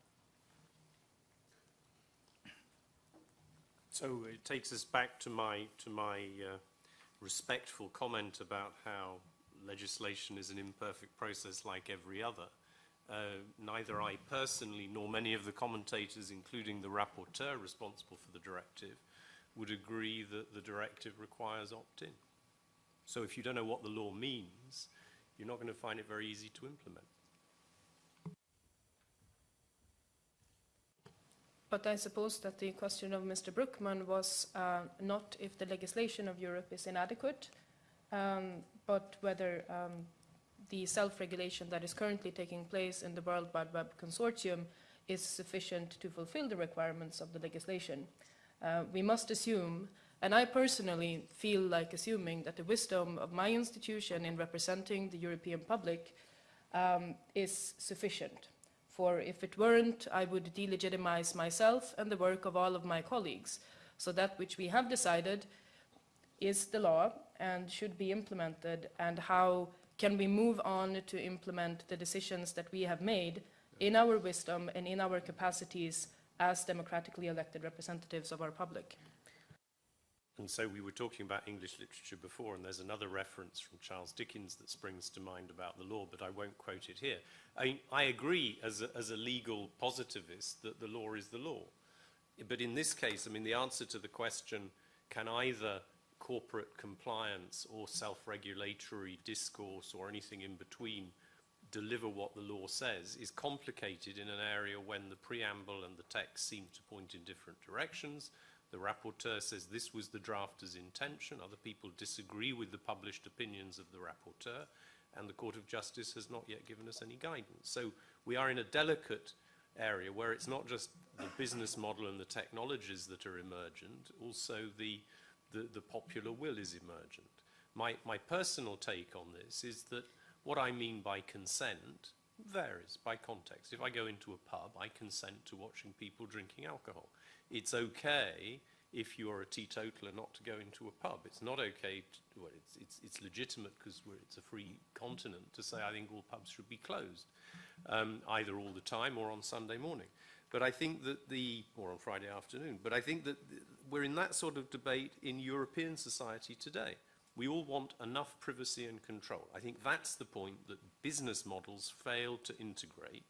So it takes us back to my, to my uh, respectful comment about how legislation is an imperfect process like every other. Uh, neither I personally nor many of the commentators, including the rapporteur responsible for the directive, would agree that the directive requires opt-in. So if you don't know what the law means, you're not going to find it very easy to implement. But I suppose that the question of Mr. Brookman was uh, not if the legislation of Europe is inadequate, um, but whether um, the self-regulation that is currently taking place in the World Wide Web Consortium is sufficient to fulfill the requirements of the legislation. Uh, we must assume, and I personally feel like assuming that the wisdom of my institution in representing the European public um, is sufficient. For if it weren't, I would delegitimize myself and the work of all of my colleagues. So that which we have decided is the law and should be implemented, and how can we move on to implement the decisions that we have made in our wisdom and in our capacities as democratically elected representatives of our public. And so we were talking about English literature before, and there's another reference from Charles Dickens that springs to mind about the law, but I won't quote it here. I, I agree as a, as a legal positivist that the law is the law. But in this case, I mean, the answer to the question can either corporate compliance or self-regulatory discourse or anything in between deliver what the law says is complicated in an area when the preamble and the text seem to point in different directions The rapporteur says this was the drafter's intention. Other people disagree with the published opinions of the rapporteur. And the Court of Justice has not yet given us any guidance. So we are in a delicate area where it's not just the business model and the technologies that are emergent, also the, the, the popular will is emergent. My, my personal take on this is that what I mean by consent varies by context. If I go into a pub, I consent to watching people drinking alcohol. It's okay if you're a teetotaler not to go into a pub. It's not okay, to, well, it's, it's, it's legitimate because it's a free continent to say I think all pubs should be closed, um, either all the time or on Sunday morning. But I think that the, or on Friday afternoon, but I think that the, we're in that sort of debate in European society today. We all want enough privacy and control. I think that's the point that business models fail to integrate.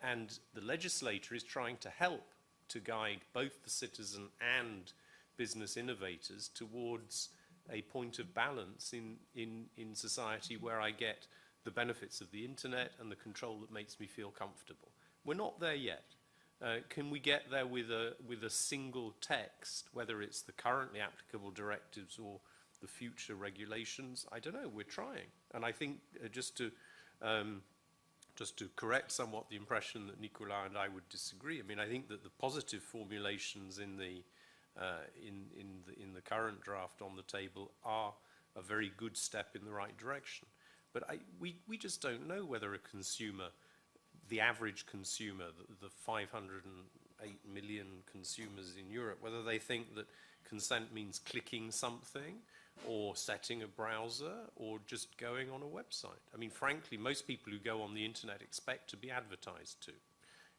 And the legislator is trying to help to guide both the citizen and business innovators towards a point of balance in, in, in society where I get the benefits of the internet and the control that makes me feel comfortable. We're not there yet. Uh, can we get there with a, with a single text, whether it's the currently applicable directives or the future regulations? I don't know, we're trying. And I think uh, just to um, just to correct somewhat the impression that Nicolas and I would disagree. I mean, I think that the positive formulations in the, uh, in, in, the, in the current draft on the table are a very good step in the right direction. But I, we, we just don't know whether a consumer, the average consumer, the, the 508 million consumers in Europe, whether they think that consent means clicking something or setting a browser or just going on a website. I mean, frankly, most people who go on the internet expect to be advertised to.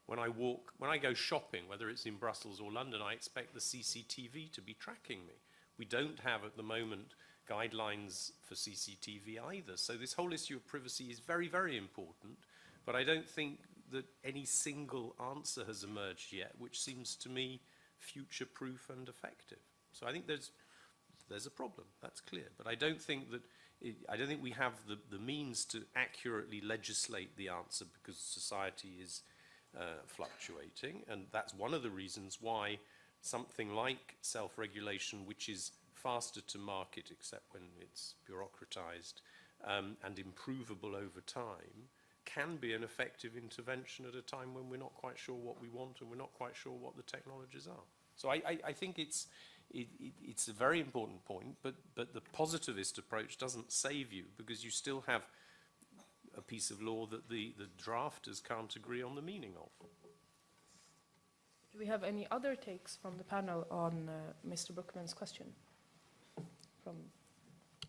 When I walk, when I go shopping, whether it's in Brussels or London, I expect the CCTV to be tracking me. We don't have at the moment guidelines for CCTV either. So this whole issue of privacy is very, very important, but I don't think that any single answer has emerged yet, which seems to me future-proof and effective. So I think there's, there's a problem, that's clear. But I don't think that, it, I don't think we have the, the means to accurately legislate the answer because society is uh, fluctuating. And that's one of the reasons why something like self-regulation, which is faster to market except when it's bureaucratized um, and improvable over time, can be an effective intervention at a time when we're not quite sure what we want and we're not quite sure what the technologies are. So I, I, I think it's, it, it, it's a very important point, but, but the positivist approach doesn't save you because you still have a piece of law that the, the drafters can't agree on the meaning of. Do we have any other takes from the panel on uh, Mr. Brookman's question? From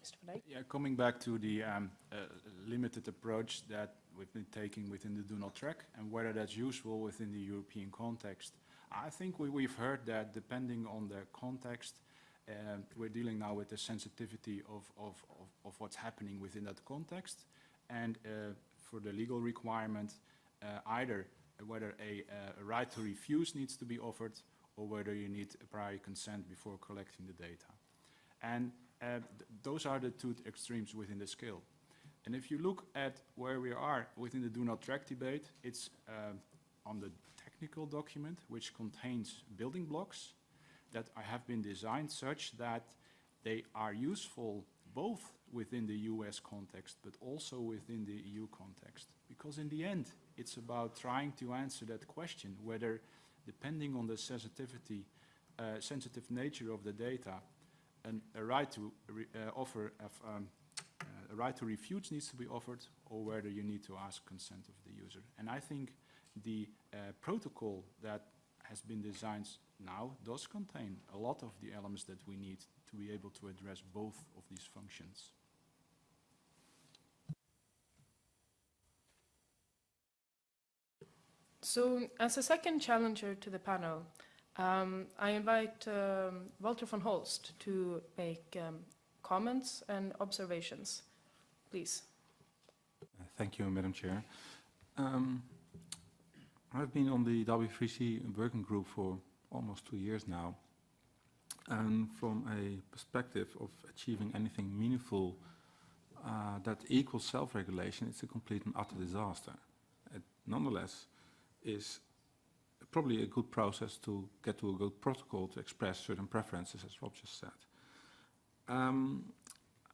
Mr. Van Eijk? Yeah, coming back to the um, uh, limited approach that we've been taking within the do not track and whether that's useful within the European context. I think we, we've heard that depending on the context, uh, we're dealing now with the sensitivity of, of, of, of what's happening within that context. And uh, for the legal requirement, uh, either whether a, uh, a right to refuse needs to be offered or whether you need a prior consent before collecting the data. And uh, th those are the two extremes within the scale. And if you look at where we are within the do not track debate, it's um, on the technical document, which contains building blocks that have been designed such that they are useful both within the US context, but also within the EU context. Because in the end, it's about trying to answer that question, whether depending on the sensitivity, uh, sensitive nature of the data, and a right to re uh, offer of, um, uh, a right to refute needs to be offered, or whether you need to ask consent of the user. And I think the uh, protocol that has been designed now does contain a lot of the elements that we need to be able to address both of these functions. So, as a second challenger to the panel, um, I invite um, Walter van Holst to make um, comments and observations. Please. Uh, Thank you, Madam Chair. I've been on the W3C working group for almost two years now. And from a perspective of achieving anything meaningful uh, that equals self-regulation, it's a complete and utter disaster. It nonetheless is probably a good process to get to a good protocol to express certain preferences, as Rob just said. Um,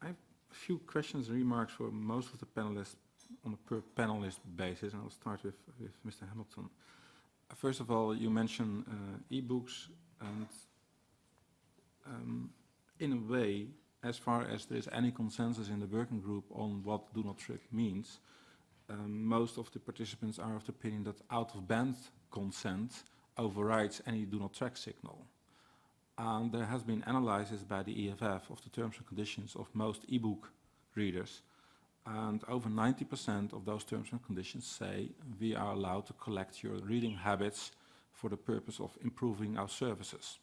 I have a few questions and remarks for most of the panelists on a per panelist basis, and I'll start with, with Mr. Hamilton. First of all, you mentioned uh, e-books, and um, in a way, as far as there is any consensus in the working group on what do not track means, um, most of the participants are of the opinion that out-of-band consent overrides any do not track signal. And there has been analysis by the EFF of the terms and conditions of most e-book readers, and over 90% of those terms and conditions say we are allowed to collect your reading habits for the purpose of improving our services,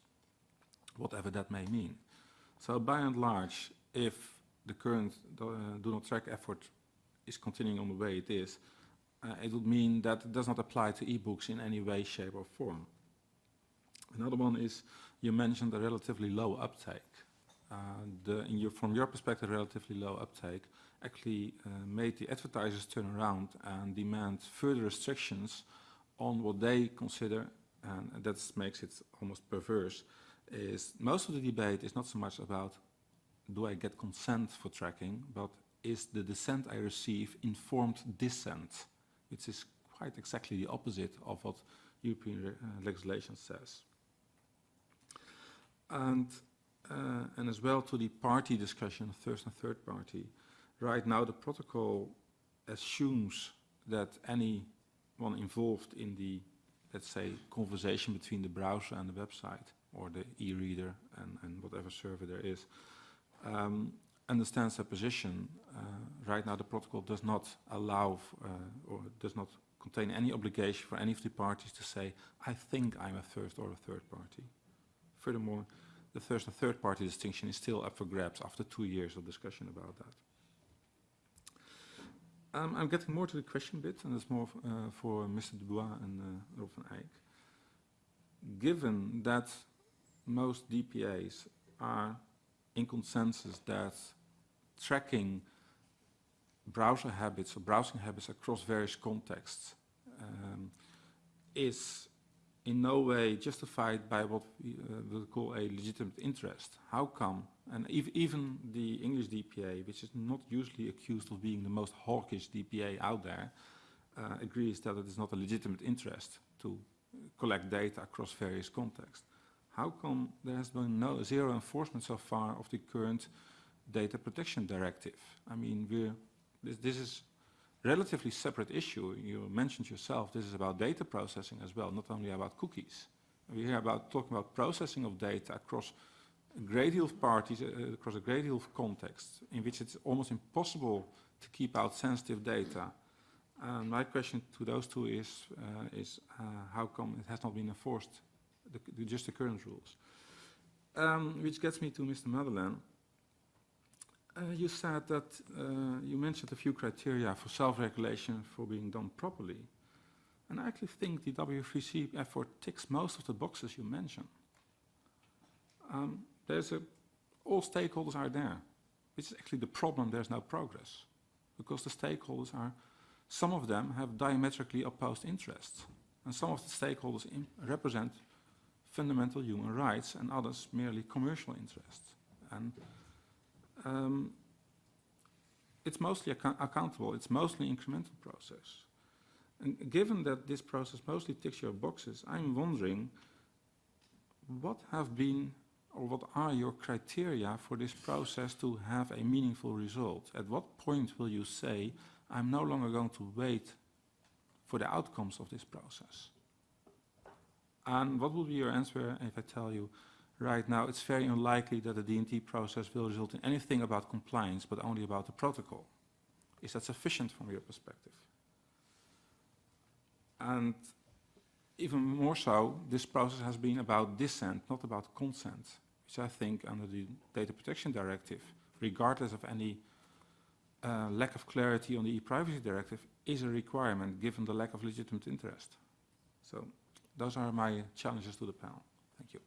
whatever that may mean. So by and large, if the current uh, do not track effort is continuing on the way it is, uh, it would mean that it does not apply to e-books in any way, shape or form. Another one is you mentioned a relatively low uptake. Uh, the, your, from your perspective, relatively low uptake actually uh, made the advertisers turn around and demand further restrictions on what they consider, and that makes it almost perverse, is most of the debate is not so much about do I get consent for tracking, but is the dissent I receive informed dissent, which is quite exactly the opposite of what European uh, legislation says. And, uh, and as well to the party discussion, first and third party, right now the protocol assumes that anyone involved in the, let's say, conversation between the browser and the website, or the e-reader and, and whatever server there is, um, understands their position. Uh, right now the protocol does not allow uh, or does not contain any obligation for any of the parties to say, I think I'm a first or a third party. Furthermore, the first and third party distinction is still up for grabs after two years of discussion about that. Um, I'm getting more to the question bit, and it's more uh, for Mr. Dubois and uh, Rob van Eijk. Given that most DPAs are in consensus that tracking browser habits or browsing habits across various contexts um, is in no way justified by what we uh, call a legitimate interest. How come? And ev even the English DPA, which is not usually accused of being the most hawkish DPA out there, uh, agrees that it is not a legitimate interest to collect data across various contexts. How come there has been no zero enforcement so far of the current data protection directive? I mean, we're, this, this is relatively separate issue. You mentioned yourself, this is about data processing as well, not only about cookies. We hear about talking about processing of data across a great deal of parties, uh, across a great deal of contexts, in which it's almost impossible to keep out sensitive data. And my question to those two is, uh, is uh, how come it has not been enforced, the, the, just the current rules? Um, which gets me to Mr. Madelin. Uh, you said that you mentioned a few criteria for self-regulation for being done properly. And I actually think the W3C effort ticks most of the boxes you mentioned. Um, there's a, all stakeholders are there. Which is actually the problem, there's no progress. Because the stakeholders are, some of them have diametrically opposed interests. And some of the stakeholders represent fundamental human rights and others merely commercial interests. And um, it's mostly account accountable, it's mostly incremental process. And given that this process mostly ticks your boxes, I'm wondering what have been or what are your criteria for this process to have a meaningful result? At what point will you say, I'm no longer going to wait for the outcomes of this process? And what will be your answer if I tell you, right now it's very unlikely that the DNT process will result in anything about compliance, but only about the protocol? Is that sufficient from your perspective? And even more so, this process has been about dissent, not about consent, which I think under the Data Protection Directive, regardless of any uh, lack of clarity on the e-privacy directive, is a requirement given the lack of legitimate interest. So those are my challenges to the panel. Thank you.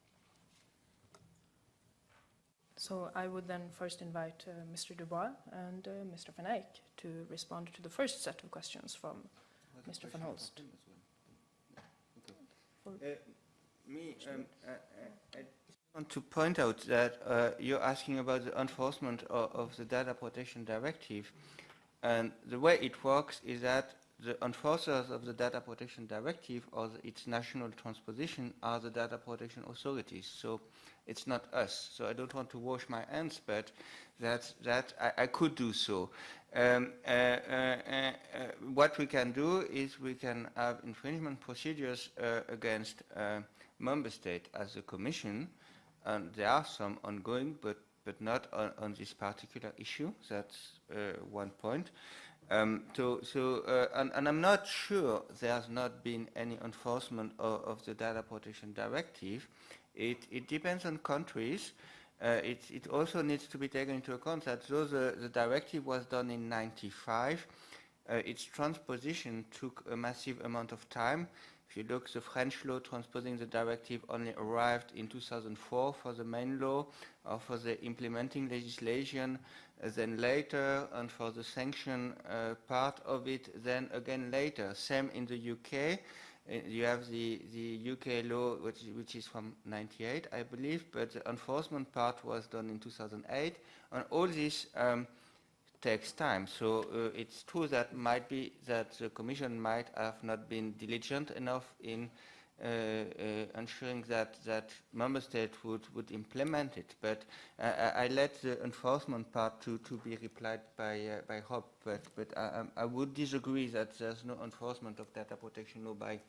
So I would then first invite uh, Mr. Dubois and uh, Mr. Van Eijk to respond to the first set of questions from Mr. Van Holst. Uh, me, um, uh, uh, I want to point out that uh, you're asking about the enforcement of, of the Data Protection Directive, and the way it works is that the enforcers of the Data Protection Directive or the, its national transposition are the data protection authorities. So it's not us. So I don't want to wash my hands, but that, that I, I could do so. Um, uh, uh, uh, uh, what we can do is we can have infringement procedures uh, against uh, member state as a commission, and there are some ongoing, but but not on, on this particular issue. That's one point. Um, so, so uh, and, and I'm not sure there's not been any enforcement of, of the data protection directive. It, it depends on countries. Uh, it, it also needs to be taken into account that though the, the directive was done in 95, uh, its transposition took a massive amount of time. If you look, the French law transposing the directive only arrived in 2004 for the main law, or for the implementing legislation, uh, then later, and for the sanction uh, part of it, then again later. Same in the UK. Uh, you have the, the UK law, which, which is from 98, I believe, but the enforcement part was done in 2008. And all this um, takes time. So uh, it's true that might be that the Commission might have not been diligent enough in uh, uh, ensuring that that member state would, would implement it. But I, I let the enforcement part to, to be replied by uh, by Rob. But but I, I would disagree that there's no enforcement of data protection law by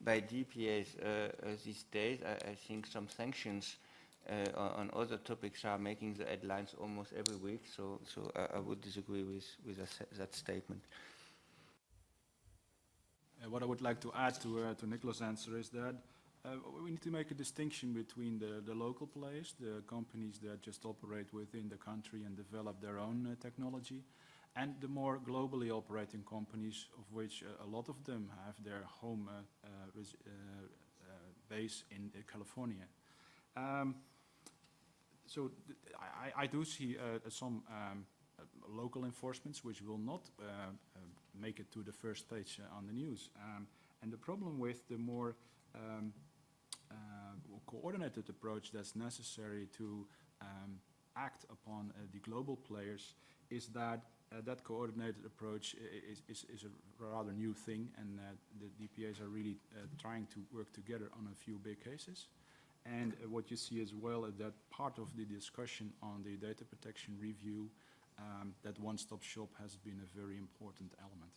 by DPAs uh, uh, these days. I, I think some sanctions uh, on, other topics are making the headlines almost every week. So so I, I would disagree with with that, statement. Uh, what I would like to add to, uh, to Nicholas' answer is that Uh, we need to make a distinction between the, the local players, the companies that just operate within the country and develop their own uh, technology, and the more globally operating companies, of which uh, a lot of them have their home uh, base in California. Um, so I, I do see uh, some um, uh, local enforcements which will not uh, uh, make it to the first page uh, on the news. Um, and the problem with the more um, uh, coordinated approach that's necessary to um, act upon uh, the global players is that uh, that coordinated approach is, is, is a rather new thing and uh, the DPAs are really uh, trying to work together on a few big cases. And uh, what you see as well is that part of the discussion on the data protection review, um, that one-stop shop has been a very important element.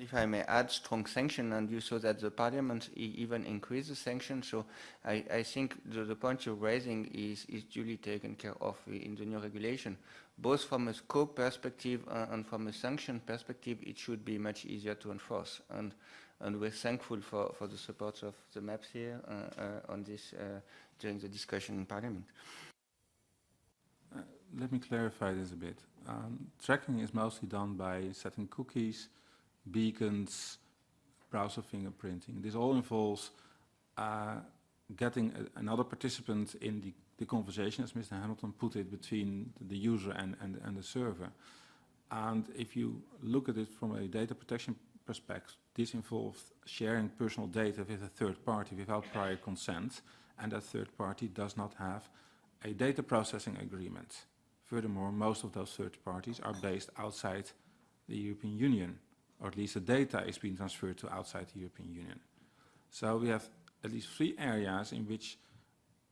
If I may add strong sanction, and you saw that the parliament even increased the sanction, so I, I think the, the point you're raising is, is duly taken care of in the new regulation. Both from a scope perspective uh, and from a sanction perspective, it should be much easier to enforce. And, and we're thankful for, for the support of the MEPs here uh, uh, on this uh, during the discussion in parliament. Let me clarify this a bit. Um, Tracking is mostly done by setting cookies, beacons, browser fingerprinting. This all involves uh, getting a- another participant in the the conversation, as Mr. Hamilton put it, between the user and and and the server. And if you look at it from a data protection perspective, this involves sharing personal data with a third party without prior consent, and that third party does not have a data processing agreement. Furthermore, most of those third parties are based outside the European Union, or at least the data is being transferred to outside the European Union. So we have at least three areas in which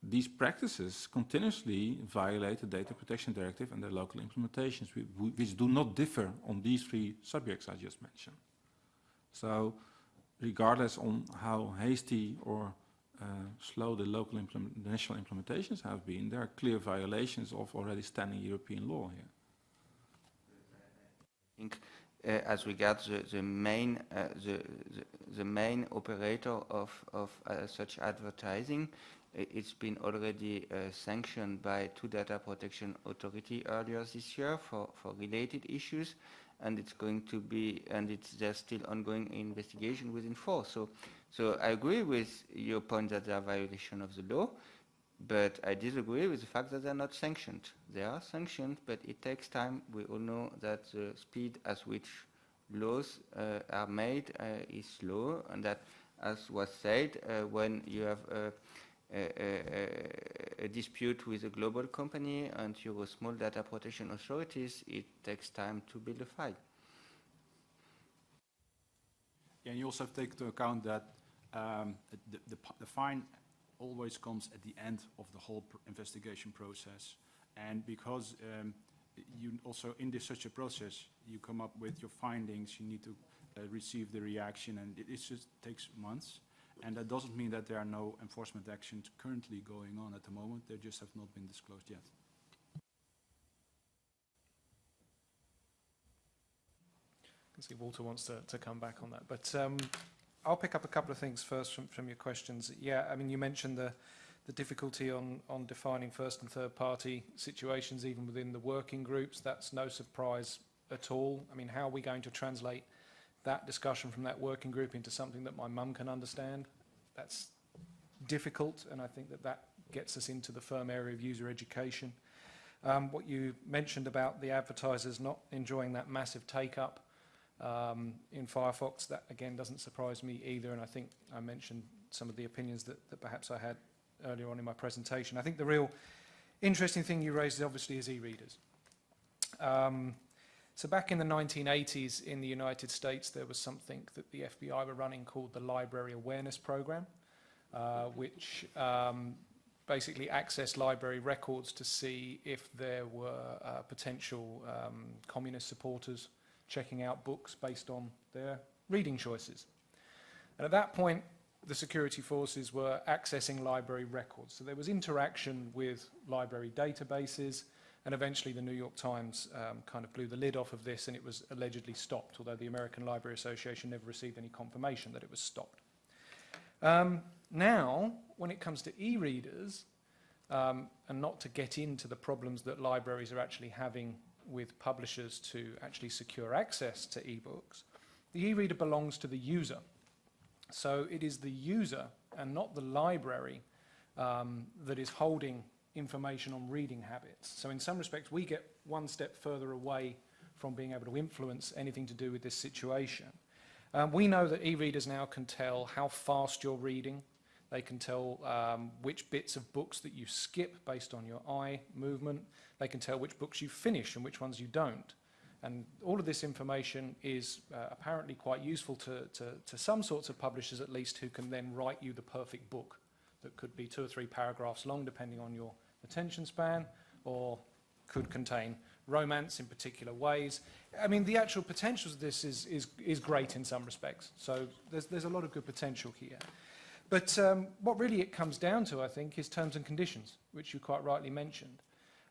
these practices continuously violate the Data Protection Directive and their local implementations, whi- whi- which do not differ on these three subjects I just mentioned. So regardless on how hasty or uh, slow the local implement, national implementations have been, there are clear violations of already standing European law here. think uh, as regards the, the main uh, the, the the main operator of of uh, such advertising, it's been already uh, sanctioned by two data protection authority earlier this year for for related issues, and it's going to be and it's there's still ongoing investigation within force. So, so I agree with your point that there are violation of the law. But I disagree with the fact that they're not sanctioned. They are sanctioned, but it takes time. We all know that the speed at which laws uh, are made uh, is slow, and that, as was said, uh, when you have a, a, dispute with a global company and your small data protection authorities, it takes time to build a file. And you also take into account that um, the, the, the fine always comes at the end of the whole pr- investigation process. And because um, you also, in this such a process, you come up with your findings, you need to uh, receive the reaction, and it, it just takes months. And that doesn't mean that there are no enforcement actions currently going on at the moment, they just have not been disclosed yet. I can see Walter wants to, to come back on that. But um, I'll pick up a couple of things first from, from your questions. Yeah, I mean, you mentioned the, the difficulty on, on defining first and third party situations, even within the working groups. That's no surprise at all. I mean, how are we going to translate that discussion from that working group into something that my mum can understand? That's difficult, and I think that that gets us into the firm area of user education. Um, what you mentioned about the advertisers not enjoying that massive take-up, um, in Firefox. That again doesn't surprise me either, and I think I mentioned some of the opinions that, that perhaps I had earlier on in my presentation. I think the real interesting thing you raised is obviously is e-readers. Um, so back in the 1980s in the United States, there was something that the FBI were running called the Library Awareness Program, uh, which um, basically accessed library records to see if there were uh, potential um, communist supporters checking out books based on their reading choices. And at that point, the security forces were accessing library records. So there was interaction with library databases, and eventually the New York Times um, kind of blew the lid off of this, and it was allegedly stopped, although the American Library Association never received any confirmation that it was stopped. Um, now, when it comes to e-readers, um, and not to get into the problems that libraries are actually having with publishers to actually secure access to ebooks, the e-reader belongs to the user. So it is the user and not the library um, that is holding information on reading habits. So in some respects, we get one step further away from being able to influence anything to do with this situation. Um, we know that e-readers now can tell how fast you're reading. They can tell um, which bits of books that you skip based on your eye movement. They can tell which books you finish and which ones you don't. And all of this information is uh, apparently quite useful to, to, to some sorts of publishers at least who can then write you the perfect book that could be two or three paragraphs long depending on your attention span or could contain romance in particular ways. I mean, the actual potentials of this is, is, is great in some respects. So there's, there's a lot of good potential here. But um, what really it comes down to, I think, is terms and conditions, which you quite rightly mentioned.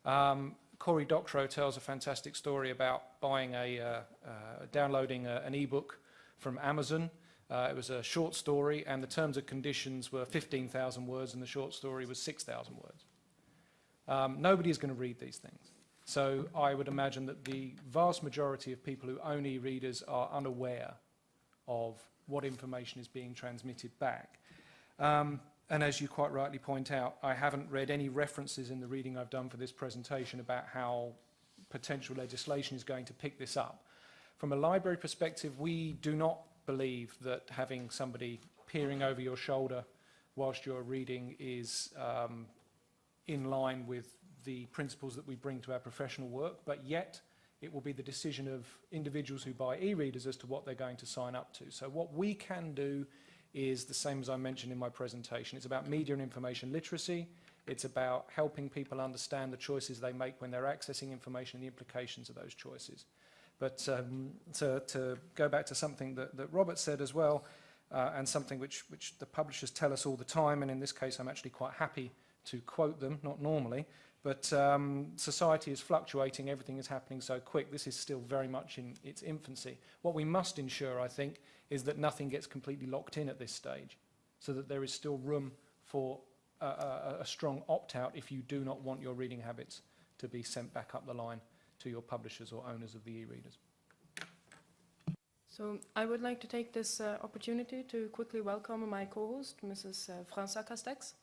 Um, Cory Doctorow tells a fantastic story about buying a, uh, uh, downloading a, an ebook from Amazon. Uh, it was a short story, and the terms and conditions were 15,000 words, and the short story was 6,000 words. Um, nobody is going to read these things. So I would imagine that the vast majority of people who own e-readers are unaware of what information is being transmitted back. Um, and as you quite rightly point out, I haven't read any references in the reading I've done for this presentation about how potential legislation is going to pick this up. From a library perspective, we do not believe that having somebody peering over your shoulder whilst you're reading is um, in line with the principles that we bring to our professional work, but yet it will be the decision of individuals who buy e-readers as to what they're going to sign up to. So what we can do is the same as I mentioned in my presentation. It's about media and information literacy. It's about helping people understand the choices they make when they're accessing information and the implications of those choices. But um, to, to go back to something that, that Robert said as well, uh, and something which, which the publishers tell us all the time, and in this case I'm actually quite happy to quote them, not normally, but um, society is fluctuating, everything is happening so quick. This is still very much in its infancy. What we must ensure, I think, is that nothing gets completely locked in at this stage, so that there is still room for a, a, a strong opt-out if you do not want your reading habits to be sent back up the line to your publishers or owners of the e-readers. So I would like to take this uh, opportunity to quickly welcome my co-host, Mrs. Uh, Franca Castex,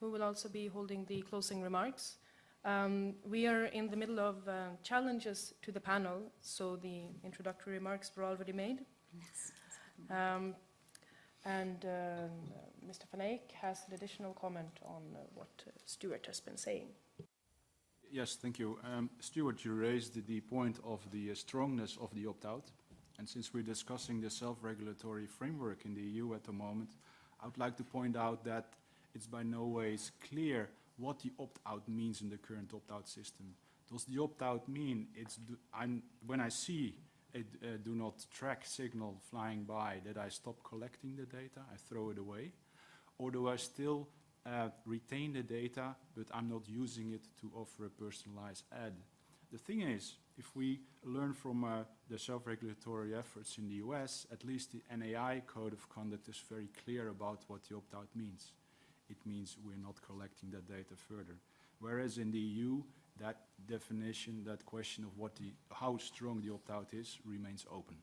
who will also be holding the closing remarks. Um, we are in the middle of uh, challenges to the panel, so the introductory remarks were already made. Um, and um, Mr. Van Eijk has an additional comment on uh, what uh, Stuart has been saying. Yes, thank you. Um, Stuart, you raised the, the point of the uh, strongness of the opt-out. And since we're discussing the self-regulatory framework in the EU at the moment, I would like to point out that it's by no ways clear what the opt-out means in the current opt-out system. Does the opt-out mean it's do, when I see a do not track signal flying by that I stop collecting the data, I throw it away? Or do I still uh, retain the data, but I'm not using it to offer a personalized ad? The thing is, if we learn from uh, the self-regulatory efforts in the US, at least the NAI code of conduct is very clear about what the opt-out means it means we're not collecting that data further. Whereas in the EU, that definition, that question of what the, how strong the opt-out is remains open.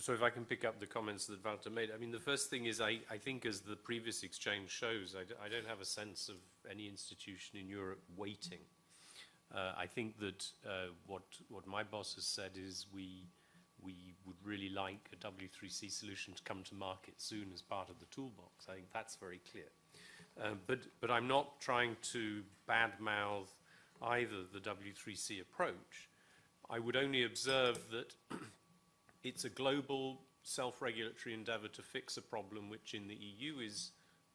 So, if I can pick up the comments that Walter made, I mean, the first thing is I, I think as the previous exchange shows, I, d I don't have a sense of any institution in Europe waiting. Uh, I think that uh, what, what my boss has said is we, we would really like a W3C solution to come to market soon as part of the toolbox. I think that's very clear. Uh, but, but I'm not trying to badmouth either the W3C approach. I would only observe that it's a global self-regulatory endeavour to fix a problem which in the EU is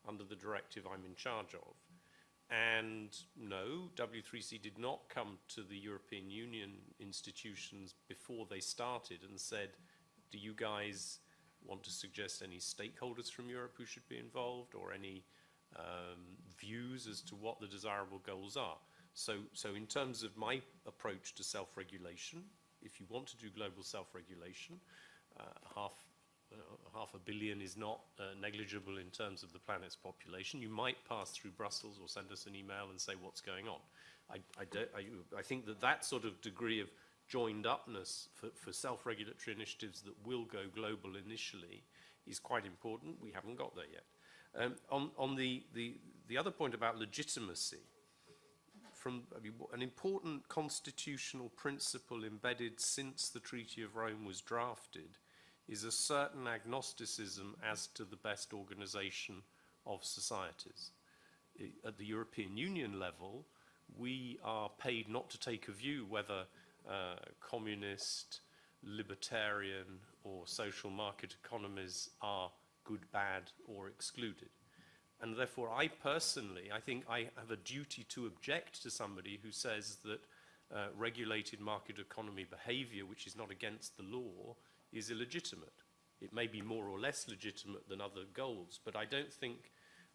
under the directive I'm in charge of. And no, W3C did not come to the European Union institutions before they started and said, do you guys want to suggest any stakeholders from Europe who should be involved or any um, views as to what the desirable goals are? So, so in terms of my approach to self-regulation, if you want to do global self-regulation, uh, half half a billion is not uh, negligible in terms of the planet's population. You might pass through Brussels or send us an email and say what's going on. I, I, I, I think that that sort of degree of joined upness for, for self-regulatory initiatives that will go global initially is quite important. We haven't got there yet. Um, on on the, the, the other point about legitimacy, from I mean, an important constitutional principle embedded since the Treaty of Rome was drafted is a certain agnosticism as to the best organization of societies. At the European Union level, we are paid not to take a view whether uh, communist, libertarian, or social market economies are good, bad, or excluded. And therefore, I personally, I think I have a duty to object to somebody who says that uh, regulated market economy behavior, which is not against the law, is illegitimate. It may be more or less legitimate than other goals, but I don't think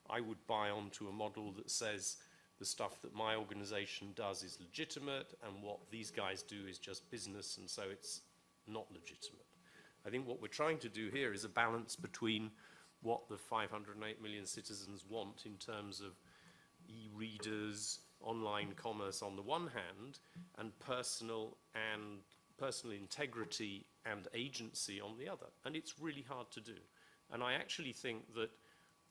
I would buy onto a model that says the stuff that my organization does is legitimate and what these guys do is just business and so it's not legitimate. I think what we're trying to do here is a balance between what the 508 million citizens want in terms of e-readers, online commerce on the one hand, and personal and personal integrity and agency on the other. And it's really hard to do. And I actually think that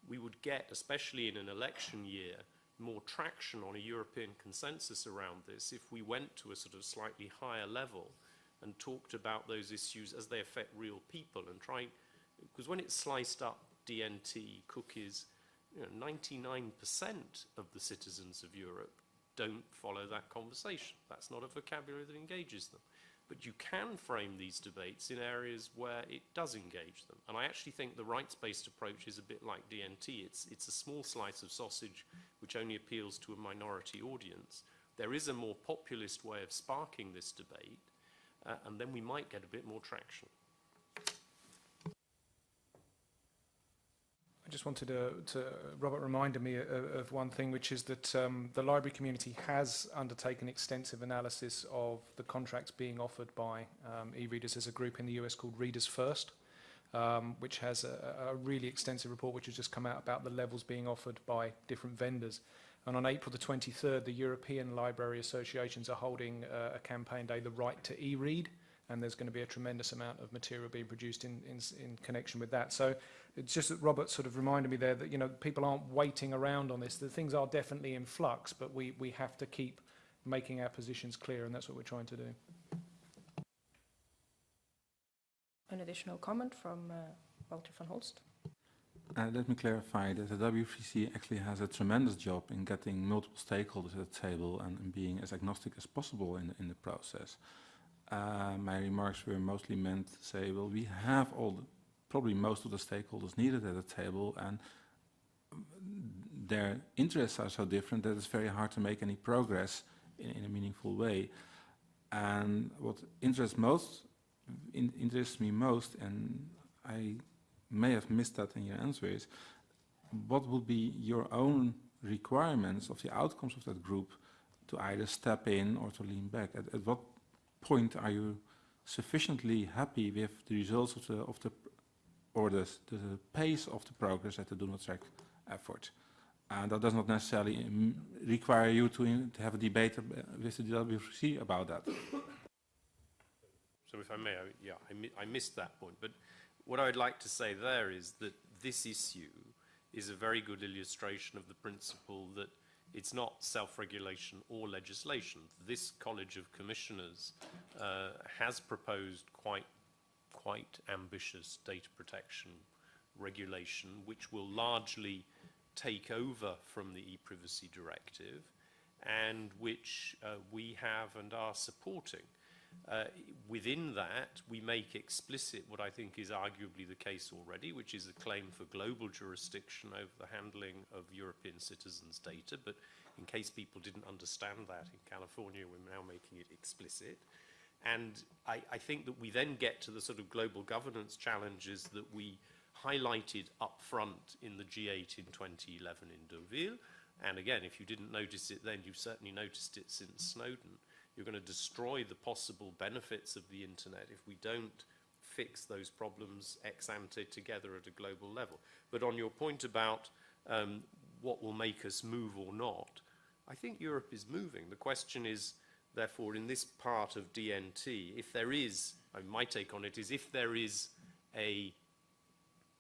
we would get, especially in an election year, more traction on a European consensus around this if we went to a sort of slightly higher level and talked about those issues as they affect real people and trying, because when it's sliced up DNT, cookies, you know, 99% of the citizens of Europe don't follow that conversation. That's not a vocabulary that engages them. But you can frame these debates in areas where it does engage them. And I actually think the rights-based approach is a bit like DNT. It's, it's a small slice of sausage which only appeals to a minority audience. There is a more populist way of sparking this debate, uh, and then we might get a bit more traction. Just wanted to, to Robert reminded me of, of one thing, which is that um, the library community has undertaken extensive analysis of the contracts being offered by um, e-readers as a group in the US called Readers First, um, which has a, a really extensive report which has just come out about the levels being offered by different vendors. And on April the 23rd, the European Library Associations are holding uh, a campaign day, The Right to E-Read, and there's going to be a tremendous amount of material being produced in, in, in connection with that. So it's just that Robert sort of reminded me there that, you know, people aren't waiting around on this. The things are definitely in flux, but we, we have to keep making our positions clear, and that's what we're trying to do. An additional comment from uh, Walter van Holst. Uh, let me clarify that the W3C actually has a tremendous job in getting multiple stakeholders at the table and, and being as agnostic as possible in, in the process. Uh, my remarks were mostly meant to say, well, we have all, the, probably most of the stakeholders needed at the table, and their interests are so different that it's very hard to make any progress in, in a meaningful way. And what interests most, in, interests me most, and I may have missed that in your answer, is what would be your own requirements of the outcomes of that group to either step in or to lean back? At, at what point are you sufficiently happy with the results of the of the or the, the pace of the progress at the do not track effort? And that does not necessarily um, require you to, in, to have a debate with the W3C about that. So if I may, I, yeah, I, mi I missed that point. But what I'd like to say there is that this issue is a very good illustration of the principle that it's not self-regulation or legislation. This College of Commissioners uh, has proposed quite, quite ambitious data protection regulation, which will largely take over from the e-privacy directive and which uh, we have and are supporting. Uh, within that, we make explicit what I think is arguably the case already, which is a claim for global jurisdiction over the handling of European citizens' data. But in case people didn't understand that in California, we're now making it explicit. And I, I think that we then get to the sort of global governance challenges that we highlighted up front in the G8 in 2011 in Deauville. And again, if you didn't notice it then, you've certainly noticed it since Snowden. You're going to destroy the possible benefits of the internet if we don't fix those problems ex ante together at a global level. But on your point about um, what will make us move or not, I think Europe is moving. The question is, therefore, in this part of DNT, if there is, my take on it is, if there is a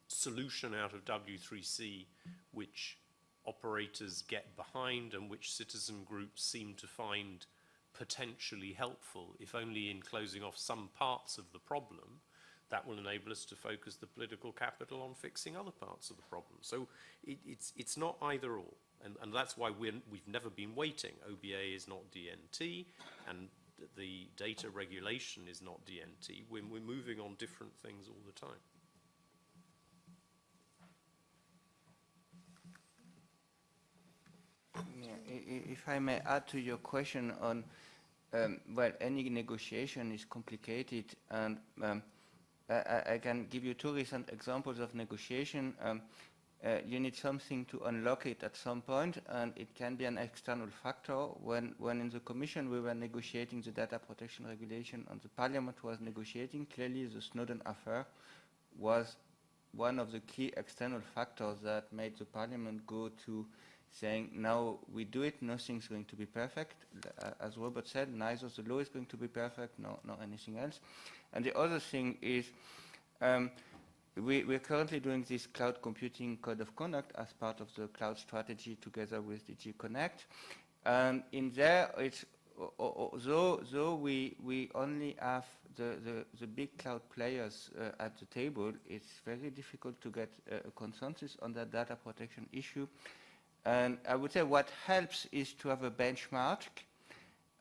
solution out of W3C which operators get behind and which citizen groups seem to find potentially helpful, if only in closing off some parts of the problem, that will enable us to focus the political capital on fixing other parts of the problem. So it, it's, it's not either or. And, and that's why we're, we've never been waiting. OBA is not DNT, and the data regulation is not DNT. We're, we're moving on different things all the time. Yeah, i- i- If I may add to your question on, um, well, any negotiation is complicated, and um, I- I can give you two recent examples of negotiation. Um, uh, You need something to unlock it at some point, and it can be an external factor. When when in the Commission we were negotiating the data protection regulation and the Parliament was negotiating, clearly the Snowden affair was one of the key external factors that made the Parliament go to saying, now we do it, nothing's going to be perfect. Uh, as Robert said, neither the law is going to be perfect, nor, nor anything else. And the other thing is, um, we, we're currently doing this cloud computing code of conduct as part of the cloud strategy together with DG Connect. And in there, it's, o- o- o- though, though we, we only have the, the, the big cloud players uh, at the table, it's very difficult to get uh, a consensus on that data protection issue. And I would say what helps is to have a benchmark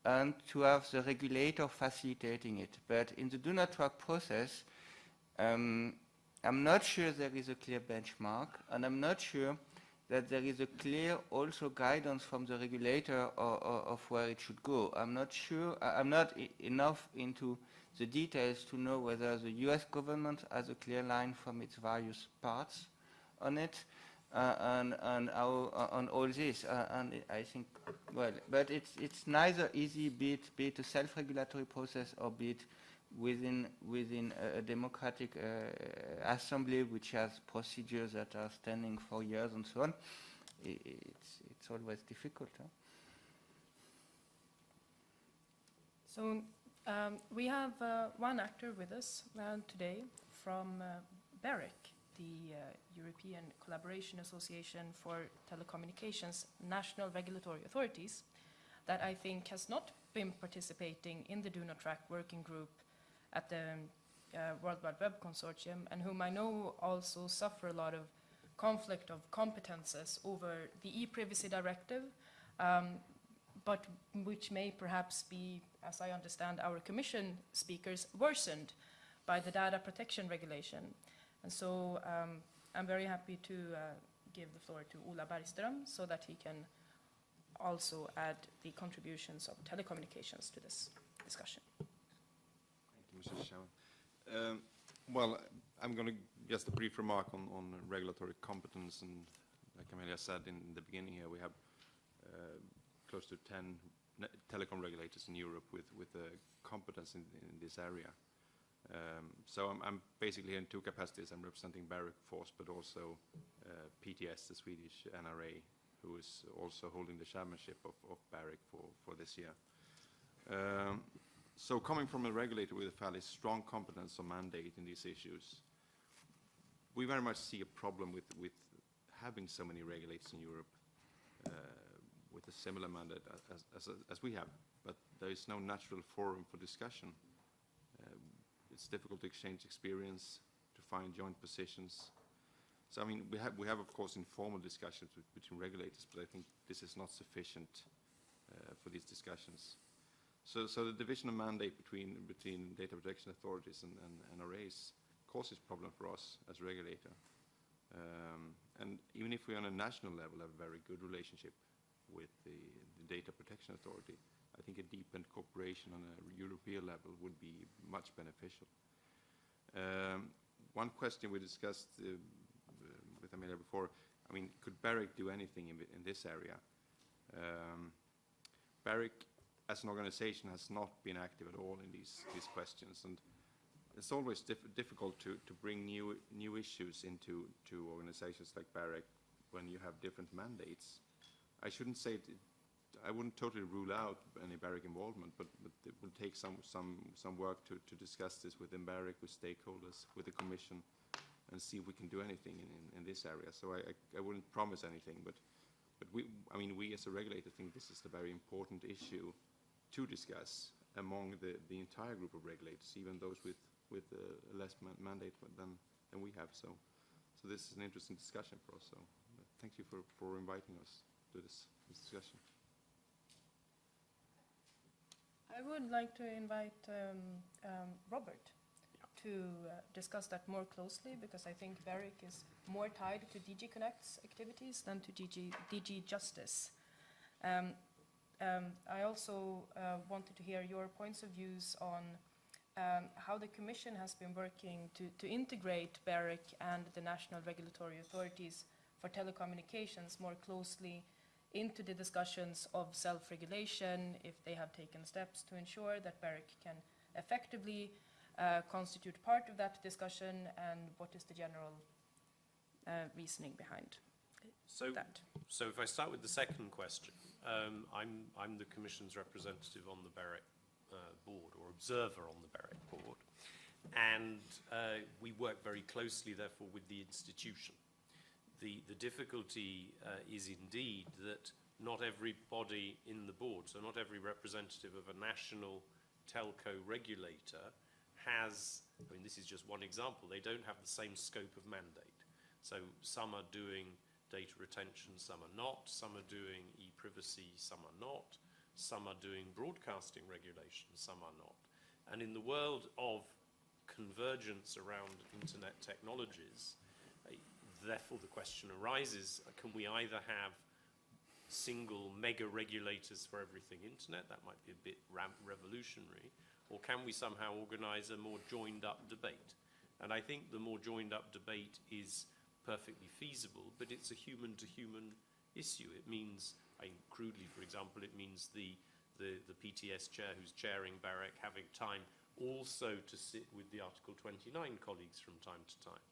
and to have the regulator facilitating it. But in the do not track process, um, I'm not sure there is a clear benchmark, and I'm not sure that there is a clear also guidance from the regulator or, or, of where it should go. I'm not sure, I'm not enough into the details to know whether the US government has a clear line from its various parts on it and, and how, uh, on all this. Uh, and I think, well, but it's, it's neither easy, be it, be it a self-regulatory process or be it within, within a, democratic uh, assembly which has procedures that are standing for years and so on. It's, it's always difficult. Huh? So um, we have uh, one actor with us uh, today from uh, the uh, European Collaboration Association for Telecommunications National Regulatory Authorities, that I think has not been participating in the Do Not Track working group at the uh, World Wide Web Consortium, and whom I know also suffer a lot of conflict of competences over the e-privacy directive, um, but which may perhaps be, as I understand our commission speakers, worsened by the data protection regulation. And so um, I'm very happy to uh, give the floor to Ola Bergström so that he can also add the contributions of telecommunications to this discussion. Thank you, Mr. Chairman. Um, Well, I'm going to, just a brief remark on, on regulatory competence, and like Amelia said in the beginning here, we have uh, close to 10 telecom regulators in Europe with, with uh, competence in, in this area. Um, So I'm, basically in two capacities. I'm representing BEREC Force, but also uh, PTS, the Swedish NRA, who is also holding the chairmanship of, BEREC for, this year. Um, so coming from a regulator with a fairly strong competence or mandate in these issues, we very much see a problem with, with having so many regulators in Europe uh, with a similar mandate as we have, but there is no natural forum for discussion. It's difficult to exchange experience, to find joint positions. So I mean, we have, we have of course informal discussions with, between regulators, but I think this is not sufficient uh, for these discussions. So, so the division of mandate between, between data protection authorities and, and NRAs causes problem for us as regulator. Um, and even if we on a national level have a very good relationship with the, the data protection authority, I think a deepened cooperation on a European level would be much beneficial. Um, one question we discussed uh, with Amelia before, I mean, could BEREC do anything in, in this area? Um, BEREC as an organization has not been active at all in these, these questions. And it's always diff- difficult to, to bring new, new issues into to organizations like BEREC when you have different mandates. I shouldn't say, it, I wouldn't totally rule out any BEREC involvement, but, but it will take some, some, some work to, to discuss this within BEREC, with stakeholders, with the Commission, and see if we can do anything in, in, in this area. So I, I, I wouldn't promise anything, but, but we, I mean, we as a regulator think this is a very important issue to discuss among the, the entire group of regulators, even those with, with uh, less man- mandate than, than we have. So, so this is an interesting discussion for us. So thank you for, for inviting us to this, this discussion. I would like to invite um, um, Robert to uh, discuss that more closely because I think BEREC is more tied to DG Connect's activities than to DG, DG Justice. Um, um, I also uh, wanted to hear your points of views on um, how the Commission has been working to, to integrate BEREC and the national regulatory authorities for telecommunications more closely into the discussions of self-regulation, if they have taken steps to ensure that BEREC can effectively uh, constitute part of that discussion, and what is the general uh, reasoning behind So, that? so if I start with the second question, um, I'm, I'm the Commission's representative on the BEREC uh, board, or observer on the BEREC board, and uh, we work very closely, therefore, with the institution. The, the difficulty uh, is indeed that not everybody in the board, so not every representative of a national telco regulator has, I mean, this is just one example, they don't have the same scope of mandate. So some are doing data retention, some are not, some are doing e-privacy, some are not, some are doing broadcasting regulation, some are not. And in the world of convergence around internet technologies, therefore the question arises, can we either have single mega regulators for everything internet, that might be a bit revolutionary, or can we somehow organize a more joined up debate? And I think the more joined up debate is perfectly feasible, but it's a human to human issue. It means, I crudely, for example, it means the, the, the PTS chair who's chairing BEREC having time also to sit with the Article 29 colleagues from time to time.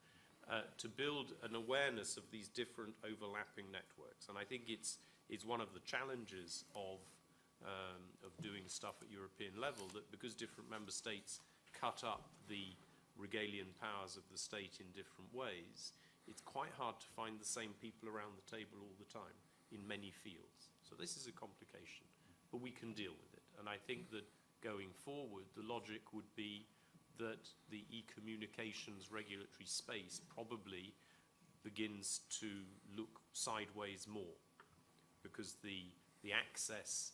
Uh, to build an awareness of these different overlapping networks. And I think it's, it's one of the challenges of, um, of doing stuff at European level that because different member states cut up the regalian powers of the state in different ways, it's quite hard to find the same people around the table all the time in many fields. So this is a complication, but we can deal with it. And I think that going forward, the logic would be that the e-communications regulatory space probably begins to look sideways more because the, the access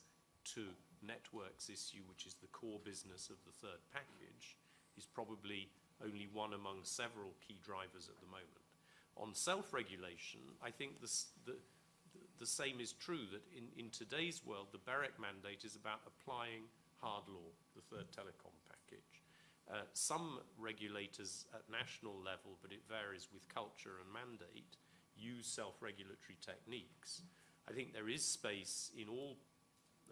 to networks issue, which is the core business of the third package, is probably only one among several key drivers at the moment. On self-regulation, I think the, the same is true, that in, in today's world, the BEREC mandate is about applying hard law, the third telecom. Uh, some regulators at national level, but it varies with culture and mandate, use self-regulatory techniques. I think there is space in all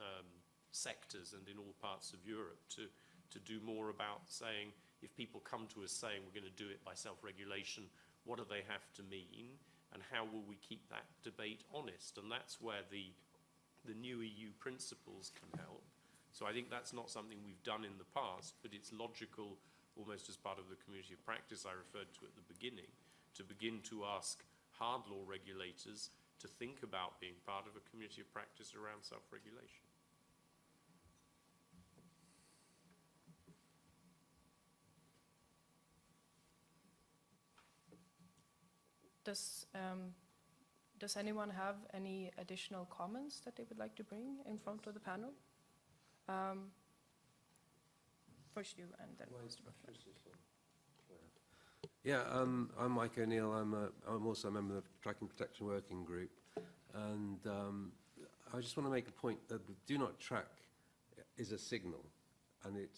um, sectors and in all parts of Europe to, to do more about saying, if people come to us saying we're going to do it by self-regulation, what do they have to mean? And how will we keep that debate honest? And that's where the, the new EU principles can help. So I think that's not something we've done in the past, but it's logical, almost as part of the community of practice I referred to at the beginning, to begin to ask hard law regulators to think about being part of a community of practice around self-regulation. Does, um, does anyone have any additional comments that they would like to bring in front of the panel? Um, first you and then Mr. Buckland. Yeah, um, I'm Mike O'Neill. I'm, a, I'm also a member of the Tracking Protection Working Group. And um, I just want to make a point that do not track is a signal and it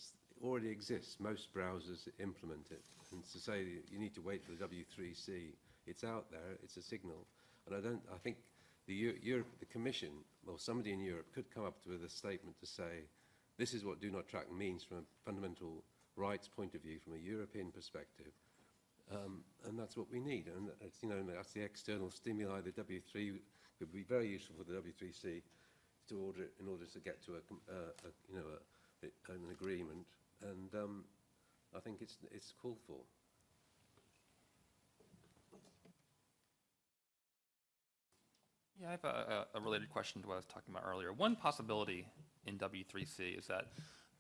already exists. Most browsers implement it. And to say you need to wait for the W3C, it's out there, it's a signal. And I don't, I think the, Europe, the Commission, or somebody in Europe could come up with a statement to say, this is what Do Not Track means from a fundamental rights point of view, from a European perspective. Um, and that's what we need. And that's, you know, that's the external stimuli. The W3 would be very useful for the W3C to order in order to get to a, uh, a you know, a, a, an agreement. And um, I think it's it's called for. Yeah, I have a, a related question to what I was talking about earlier. One possibility in W3C is that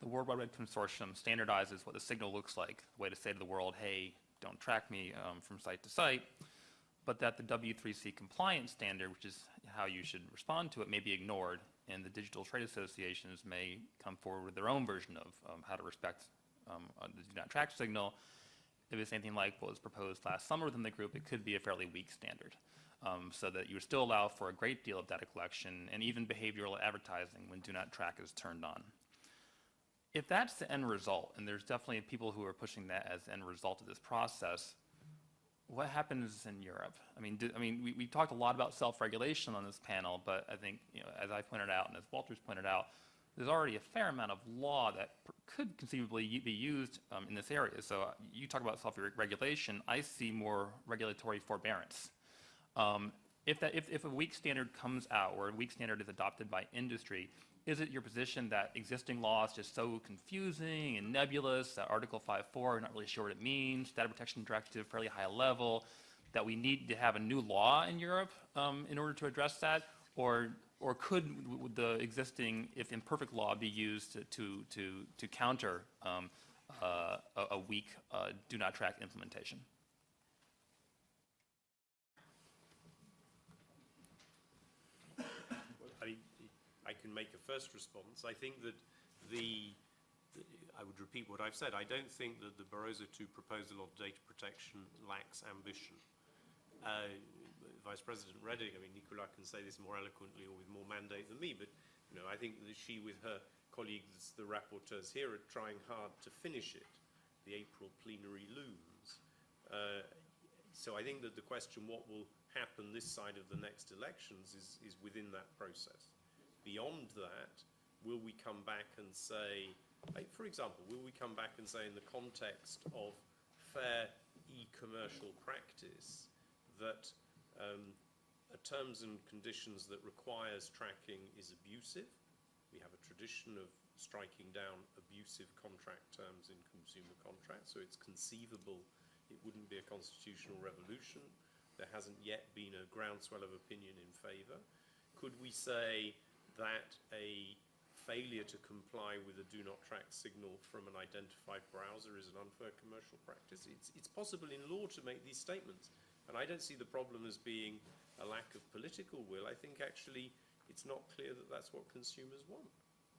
the World Wide Web Consortium standardizes what the signal looks like, a way to say to the world, hey, don't track me um, from site to site, but that the W3C compliance standard, which is how you should respond to it, may be ignored, and the digital trade associations may come forward with their own version of um, how to respect um, uh, the do not track signal. If it's anything like what was proposed last summer within the group, it could be a fairly weak standard um, so that you still allow for a great deal of data collection and even behavioral advertising when do not track is turned on. If that's the end result, and there's definitely people who are pushing that as the end result of this process, what happens in Europe? I mean, do, I mean, we, we talked a lot about self-regulation on this panel, but I think, you know, as I pointed out and as Walter's pointed out, there's already a fair amount of law that could conceivably be used um, in this area. So uh, you talk about self-regulation, I see more regulatory forbearance. Um, If that, if, if a weak standard comes out, or a weak standard is adopted by industry, is it your position that existing law is just so confusing and nebulous, that Article 5.4, we're not really sure what it means, data protection directive, fairly high level, that we need to have a new law in Europe um, in order to address that? Or, or could the existing, if imperfect law, be used to, to, to, to counter um, uh, a, a weak uh, do not track implementation? I mean, I can make a first response. I think that the, I would repeat what I've said. I don't think that the Barroso II proposal of data protection lacks ambition. Uh, Vice President Reding, I mean, Nicola can say this more eloquently or with more mandate than me, but, you know, I think that she with her colleagues, the rapporteurs here, are trying hard to finish it. The April plenary looms. Uh, so I think that the question, what will happen this side of the next elections, is, is within that process. Beyond that, will we come back and say, for example, will we come back and say in the context of fair e-commercial practice that um, a terms and conditions that requires tracking is abusive? We have a tradition of striking down abusive contract terms in consumer contracts, so it's conceivable it wouldn't be a constitutional revolution. There hasn't yet been a groundswell of opinion in favour. Could we say that a failure to comply with a do not track signal from an identified browser is an unfair commercial practice? It's, it's possible in law to make these statements. And I don't see the problem as being a lack of political will. I think actually it's not clear that that's what consumers want.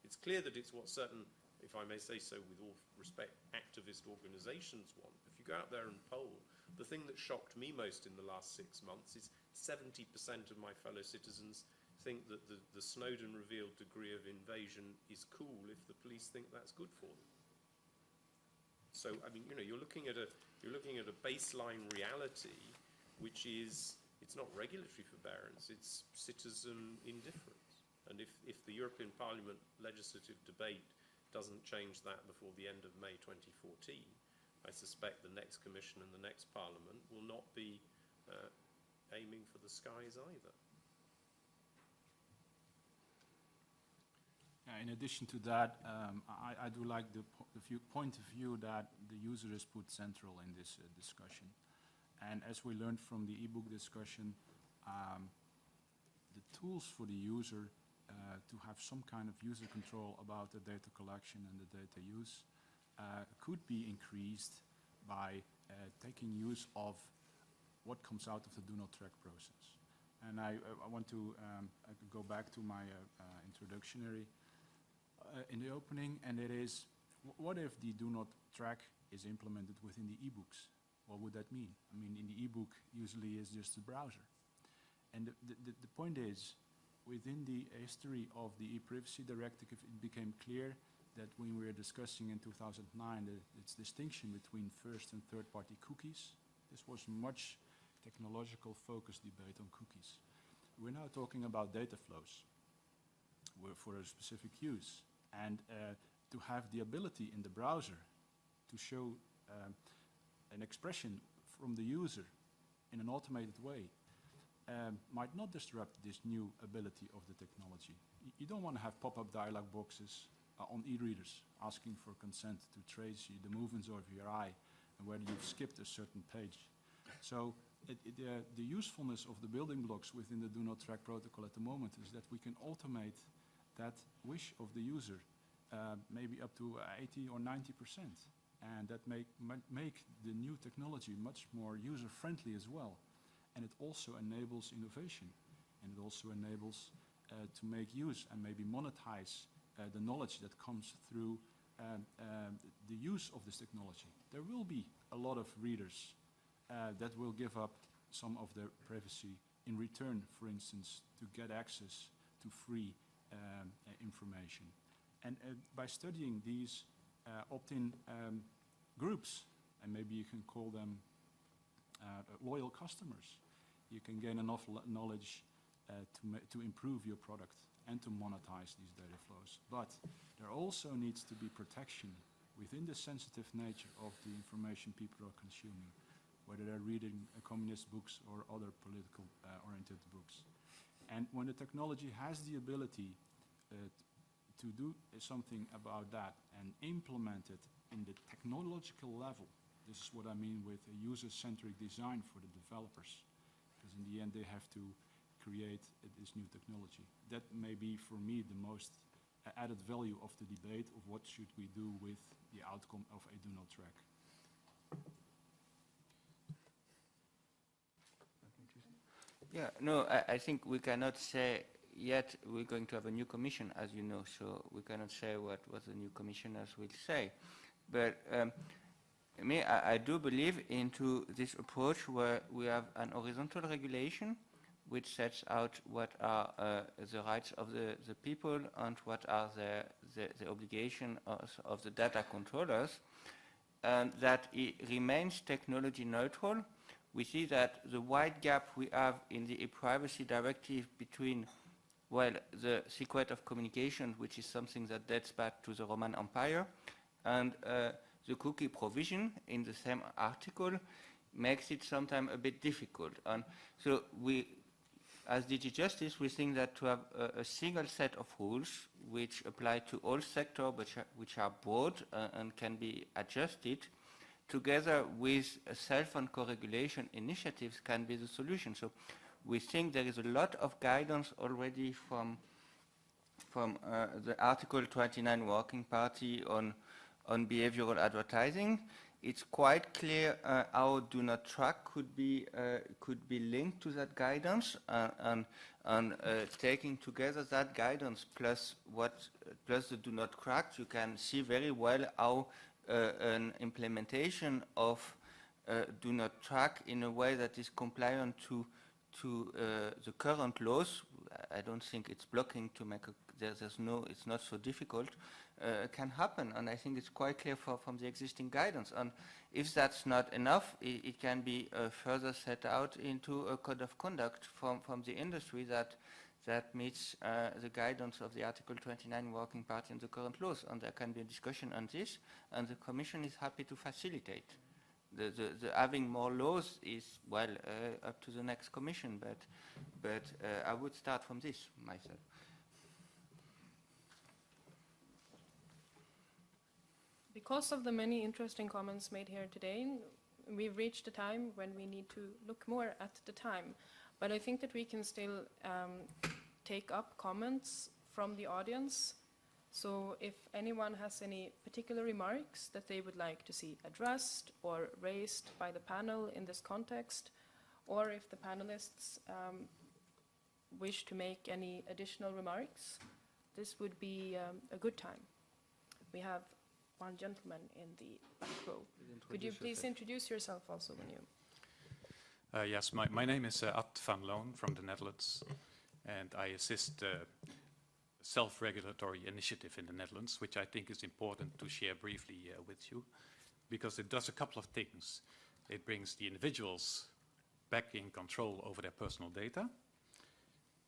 It's clear that it's what certain, if I may say so with all respect, activist organizations want. If you go out there and poll, the thing that shocked me most in the last six months is 70% of my fellow citizens think that the, the Snowden revealed degree of invasion is cool if the police think that's good for them. So, I mean, you know, you're looking at a, you're looking at a baseline reality, which is, it's not regulatory forbearance, it's citizen indifference. And if, if the European Parliament legislative debate doesn't change that before the end of May 2014, I suspect the next Commission and the next Parliament will not be uh, aiming for the skies either. Yeah, in addition to that, um, I, I do like the, po- the view, point of view that the user is put central in this uh, discussion. And as we learned from the ebook discussion, um, the tools for the user uh, to have some kind of user control about the data collection and the data use uh, could be increased by uh, taking use of what comes out of the do not track process. And I, I want to um, I go back to my uh, uh, introductionary uh, in the opening, and it is, what if the do not track is implemented within the ebooks? What would that mean? I mean, in the ebook, usually is just the browser. And the, the, the- point is, within the history of the e-privacy directive, it became clear that when we were discussing in 2009 the, its distinction between first and third-party cookies, this was much technological focused debate on cookies. We're now talking about data flows for a specific use. And uh, to have the ability in the browser to show um, an expression from the user in an automated way um, might not disrupt this new ability of the technology. Y- You don't want to have pop-up dialog boxes uh, on e-readers asking for consent to trace the movements of your eye and whether you've skipped a certain page. So it, it, uh, the usefulness of the building blocks within the do not track protocol at the moment is that we can automate that wish of the user uh, maybe up to uh, 80 or 90 percent and that make, make the new technology much more user-friendly as well. And it also enables innovation, and it also enables uh, to make use and maybe monetize uh, the knowledge that comes through um, um, the use of this technology. There will be a lot of readers uh, that will give up some of their privacy in return, for instance, to get access to free um, uh, information. And uh, by studying these uh, opt-in um, groups, and maybe you can call them uh, loyal customers, you can gain enough knowledge uh, to, to improve your product and to monetize these data flows. But there also needs to be protection within the sensitive nature of the information people are consuming, whether they're reading uh, communist books or other political uh, oriented books. And when the technology has the ability uh, to do something about that and implement it in the technological level. This is what I mean with a user-centric design for the developers, because in the end they have to create uh, this new technology. That may be, for me, the most added value of the debate of what should we do with the outcome of a do not track. Yeah, no, I, I think we cannot say yet we're going to have a new commission, as you know, so we cannot say what, what the new commissioners will say. But um, me, I, I do believe into this approach where we have an horizontal regulation which sets out what are uh, the rights of the, the people and what are the, the, the obligation of, of the data controllers, and that it remains technology neutral. We see that the wide gap we have in the e-privacy directive between, well, the secret of communication, which is something that dates back to the Roman Empire, and uh, the cookie provision in the same article makes it sometimes a bit difficult. And so we, as DG Justice, we think that to have a, a single set of rules which apply to all sectors, which are, which are broad uh, and can be adjusted, together with and co-regulation initiatives can be the solution. So we think there is a lot of guidance already from, from uh, the Article 29 Working Party on, on behavioral advertising. It's quite clear uh, how do not track could be, uh, could be linked to that guidance uh, and, and uh, taking together that guidance plus, what, plus the do not track, you can see very well how an implementation of uh, do not track in a way that is compliant to to uh, the current laws. I don't think it's blocking to make a, there, there's no, it's not so difficult, uh, can happen. And I think it's quite clear for, from the existing guidance. And if that's not enough, it, it can be uh, further set out into a code of conduct from, from the industry that that meets uh, the guidance of the Article 29 Working Party and the current laws. And there can be a discussion on this, and the Commission is happy to facilitate. The, the, the having more laws is, well, uh, up to the next Commission, but, but uh, I would start from this myself. Because of the many interesting comments made here today, we've reached a time when we need to look more at the time. But I think that we can still um, take up comments from the audience. So if anyone has any particular remarks that they would like to see addressed or raised by the panel in this context, or if the panelists um, wish to make any additional remarks, this would be um, a good time. We have one gentleman in the back row. Could you please introduce yourself also when you... Uh, yes, my, my name is uh, Ad van Loon from the Netherlands, and I assist uh, self-regulatory initiative in the Netherlands, which I think is important to share briefly uh, with you, because it does a couple of things. It brings the individuals back in control over their personal data.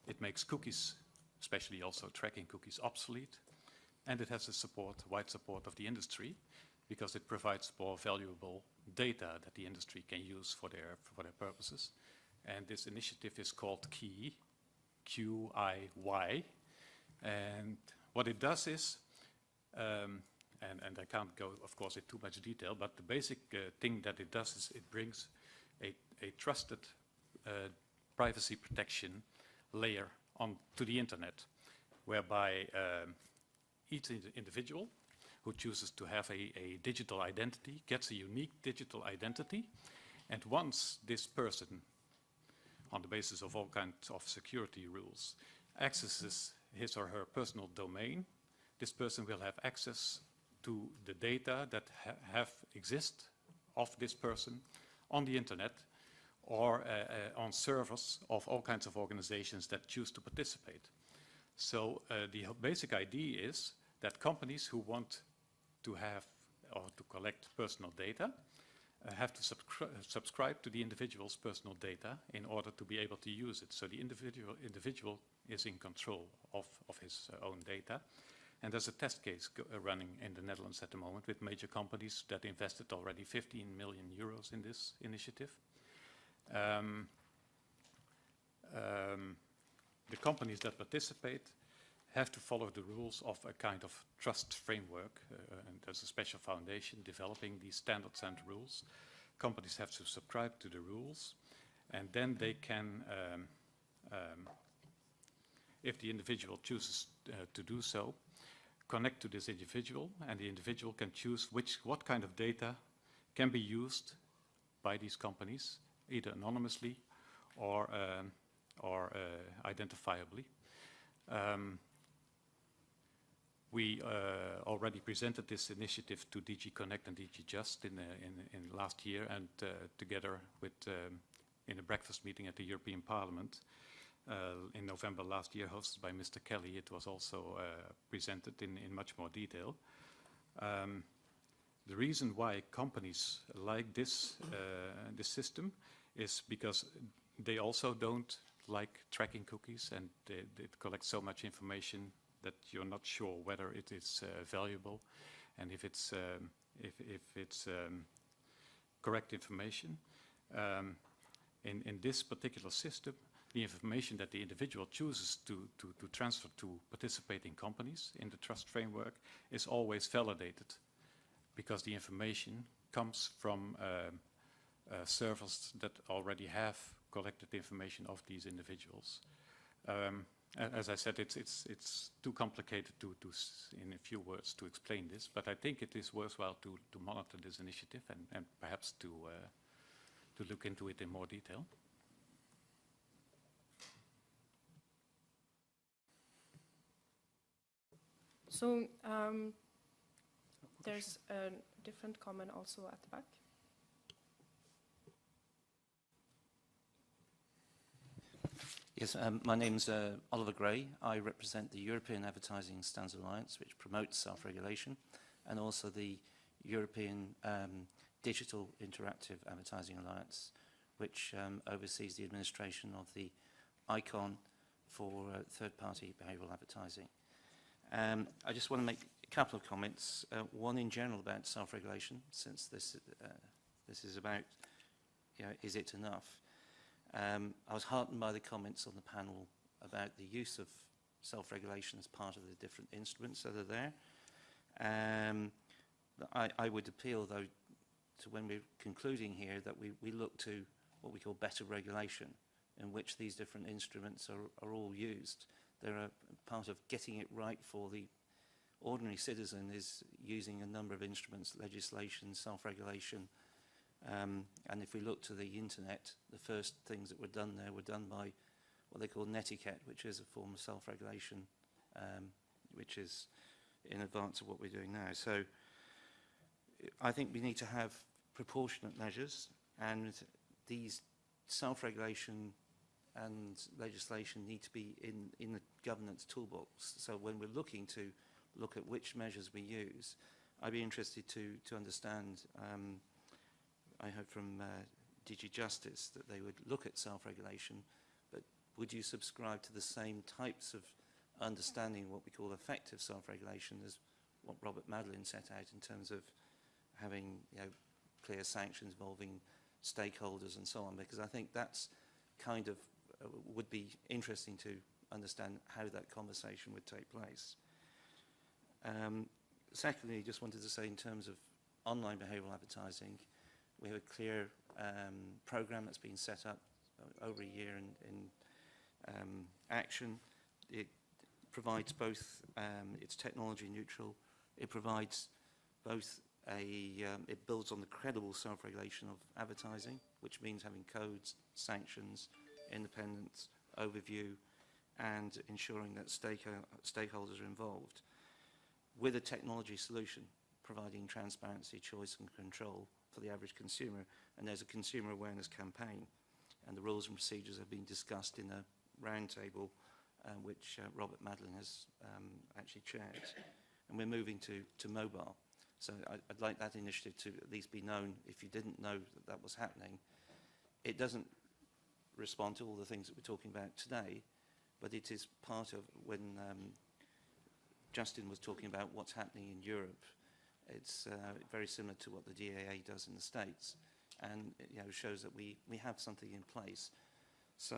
It makes cookies, especially also tracking cookies, obsolete, and it has the support, wide support of the industry. because it provides more valuable data that the industry can use for their, for their purposes. And this initiative is called Qiy, Q-I-Y. And what it does is, um, and, and I can't go, of course, in too much detail, but the basic uh, thing that it does is it brings a, a trusted uh, privacy protection layer onto the internet, whereby um, each individual who chooses to have a, a digital identity gets a unique digital identity, and once this person, on the basis of all kinds of security rules, accesses his or her personal domain, this person will have access to the data that ha have exist of this person on the internet or uh, uh, on servers of all kinds of organizations that choose to participate. So uh, the basic idea is that companies who want to have or to collect personal data have to subscri subscribe to the individual's personal data in order to be able to use it. So the individual, individual is in control of, of his uh, own data. And there's a test case uh, running in the Netherlands at the moment with major companies that invested already 15 million euros in this initiative. Um, um, the companies that participate have to follow the rules of a kind of trust framework, uh, and there's a special foundation developing these standards and rules. Companies have to subscribe to the rules, and then they can, um, um, if the individual chooses uh, to do so, connect to this individual, and the individual can choose which, what kind of data can be used by these companies, either anonymously or, um, or uh, identifiably. Um, we uh, already presented this initiative to DG Connect and DG Just in, uh, in, in last year, and uh, together with um, in a breakfast meeting at the European Parliament uh, in November last year, hosted by Mr. Kelly, it was also uh, presented in, in much more detail. Um, the reason why companies like this, uh, this system is because they also don't like tracking cookies and they, they collect so much information that you're not sure whether it is uh, valuable and if it's, um, if, if it's um, correct information. Um, in, in this particular system, the information that the individual chooses to, to, to transfer to participating companies in the trust framework is always validated because the information comes from um, uh, servers that already have collected information of these individuals. Um, as I said, it's, it's, it's too complicated to, to in a few words to explain this, but I think it is worthwhile to, to monitor this initiative and, and perhaps to, uh, to look into it in more detail. So um, there's a different comment also at the back. Yes, um, my name's uh, Oliver Gray. I represent the European Advertising Standards Alliance, which promotes self-regulation, and also the European um, Digital Interactive Advertising Alliance, which um, oversees the administration of the ICON for uh, third-party behavioural advertising. Um, I just want to make a couple of comments, uh, one in general about self-regulation, since this, uh, this is about, you know, is it enough? Um, I was heartened by the comments on the panel about the use of self-regulation as part of the different instruments that are there. Um, I, I would appeal, though, to when we're concluding here, that we, we look to what we call better regulation, in which these different instruments are, are all used. They're a part of getting it right for the ordinary citizen is using a number of instruments, legislation, self-regulation, Um, and if we look to the internet, the first things that were done there were done by what they call netiquette, which is a form of self-regulation, um, which is in advance of what we're doing now. So I think we need to have proportionate measures and these self-regulation and legislation need to be in, in the governance toolbox. So when we're looking to look at which measures we use, I'd be interested to, to understand um, I heard from uh, DG Justice that they would look at self-regulation, but would you subscribe to the same types of understanding what we call effective self-regulation as what Robert Madeline set out in terms of having you know, clear sanctions involving stakeholders and so on, because I think that's kind of uh, would be interesting to understand how that conversation would take place. Um, secondly, just wanted to say in terms of online behavioural advertising, uh, we have a clear um, program that's been set up over a year in, in um, action. It provides both, um, it's technology neutral, it provides both a, um, it builds on the credible self-regulation of advertising, which means having codes, sanctions, independence, overview, and ensuring that stakeho uh, stakeholders are involved with a technology solution, providing transparency, choice and control, for the average consumer. And there's a consumer awareness campaign. And the rules and procedures have been discussed in a roundtable uh, which uh, Robert Madeline has um, actually chaired. And we're moving to, to mobile. So I, I'd like that initiative to at least be known if you didn't know that that was happening. It doesn't respond to all the things that we're talking about today, but it is part of when um, Justin was talking about what's happening in Europe It's uh, very similar to what the DAA does in the States and you know, shows that we, we have something in place. So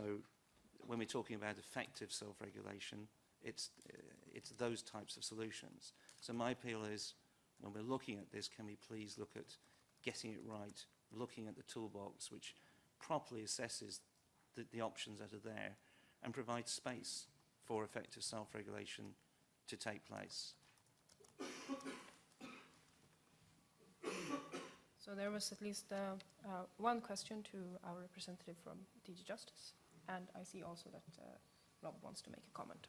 when we're talking about effective self-regulation, it's, uh, it's those types of solutions. So my appeal is, when we're looking at this, can we please look at getting it right, looking at the toolbox which properly assesses the, the options that are there and provides space for effective self-regulation to take place. So there was at least uh, uh, one question to our representative from DG Justice, and I see also that uh, Rob wants to make a comment.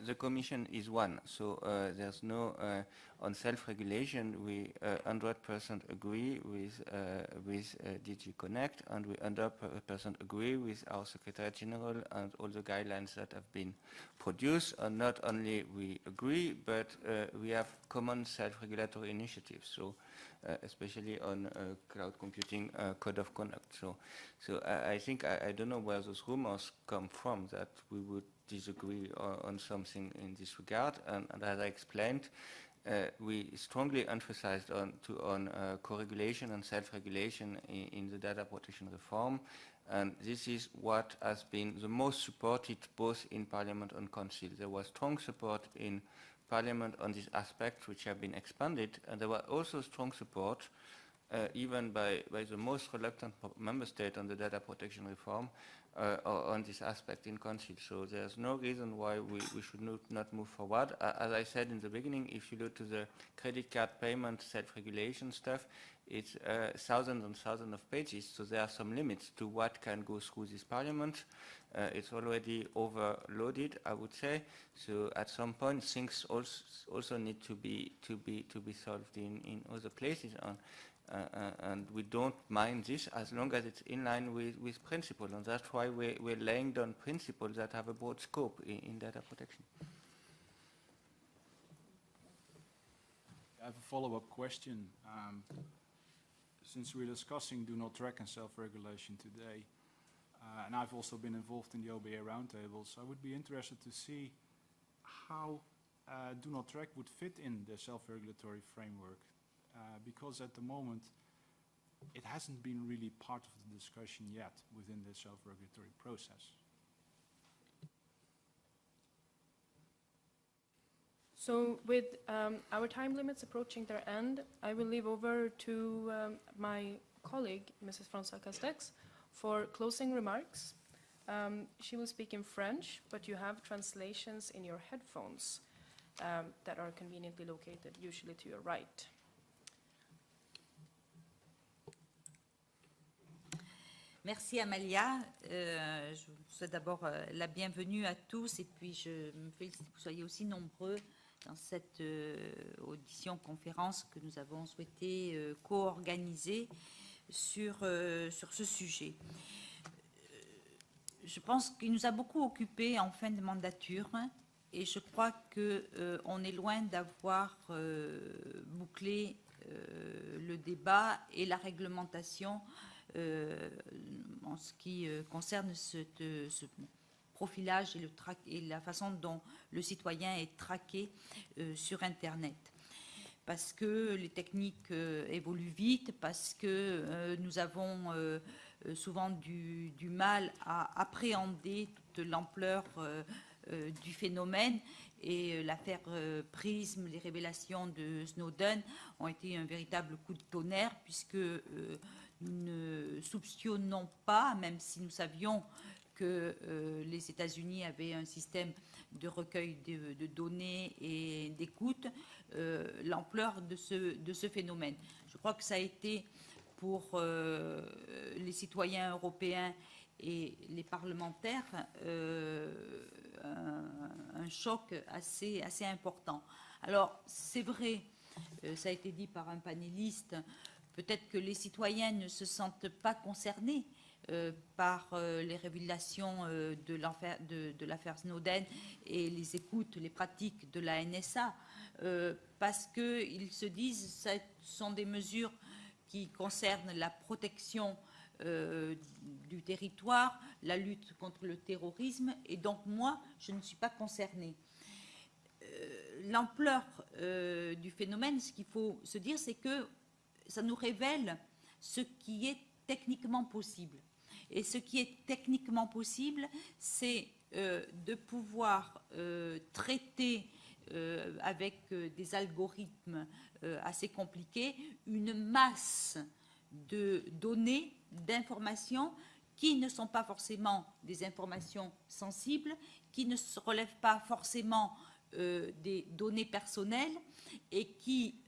The Commission is one, so uh, there's no, uh, on self-regulation, we uh, 100% agree with, uh, with uh, DG Connect, and we 100% agree with our Secretary General and all the guidelines that have been produced. And not only we agree, but uh, we have common self-regulatory initiatives, so uh, especially on uh, cloud computing uh, code of conduct. So, so I, I think, I, I don't know where those rumors come from, that we would disagree on, on something in this regard. And, and as I explained, uh, we strongly emphasized on, to, on uh, co-regulation and self-regulation in, in the data protection reform. And this is what has been the most supported both in Parliament and Council. There was strong support in Parliament on these aspects which have been expanded, and there was also strong support, uh, even by, by the most reluctant member state on the data protection reform, uh, on this aspect in Council. So there's no reason why we, we should not, move forward. Uh, as I said in the beginning, if you look to the credit card payment self-regulation stuff, it's uh, thousands and thousands of pages, so there are some limits to what can go through this parliament. Uh, it's already overloaded, I would say. So at some point, things also, also need to be to be to be solved in, in other places. And we don't mind this as long as it's in line with, with principle. And that's why we're, we're laying down principles that have a broad scope in, in data protection. I have a follow-up question. Um, since we're discussing do not track and self-regulation today, uh, and I've also been involved in the OBA roundtables, I would be interested to see how uh, do not track would fit in the self-regulatory framework, uh, because at the moment it hasn't been really part of the discussion yet within the self-regulatory process. So with um, our time limits approaching their end, I will leave over to um, my colleague, Mrs. Françoise Castex, for closing remarks. Um, she will speak in French, but you have translations in your headphones um, that are conveniently located, usually to your right. Merci Amalia. Euh, je vous souhaite d'abord euh, la bienvenue à tous et puis je me félicite que vous soyez aussi nombreux dans cette euh, audition conférence que nous avons souhaité euh, co-organiser sur, euh, sur ce sujet. Euh, Je pense qu'il nous a beaucoup occupé en fin de mandature et je crois qu'on est loin d'avoir euh, bouclé euh, le débat et la réglementation euh, en ce qui euh, concerne cette- ce profilage et, la façon dont le citoyen est traqué euh, sur Internet. parce que les techniques euh, évoluent vite, parce que euh, nous avons euh, euh, souvent du, mal à appréhender toute l'ampleur euh, euh, du phénomène. Et euh, l'affaire euh, Prism, les révélations de Snowden ont été un véritable coup de tonnerre, puisque euh, ne soupçonnons pas, même si nous savions que euh, les États-Unis avaient un système de recueil de, données et d'écoute, euh, l'ampleur de ce, phénomène. Je crois que ça a été pour euh, les citoyens européens et les parlementaires un, choc assez, assez important. Alors, c'est vrai, ça a été dit par un panéliste, peut-être que les citoyens ne se sentent pas concernés euh, par euh, les révélations euh, de l'affaire Snowden et les écoutes, les pratiques de la NSA, parce qu'ils se disent que ce sont des mesures qui concernent la protection du territoire, la lutte contre le terrorisme, et donc moi, je ne suis pas concernée. L'ampleur du phénomène, ce qu'il faut se dire, c'est que ça nous révèle ce qui est techniquement possible. Et ce qui est techniquement possible, c'est euh, de pouvoir euh, traiter euh, avec des algorithmes assez compliqués une masse de données, d'informations qui ne sont pas forcément des informations sensibles, qui ne se relèvent pas forcément des données personnelles et qui,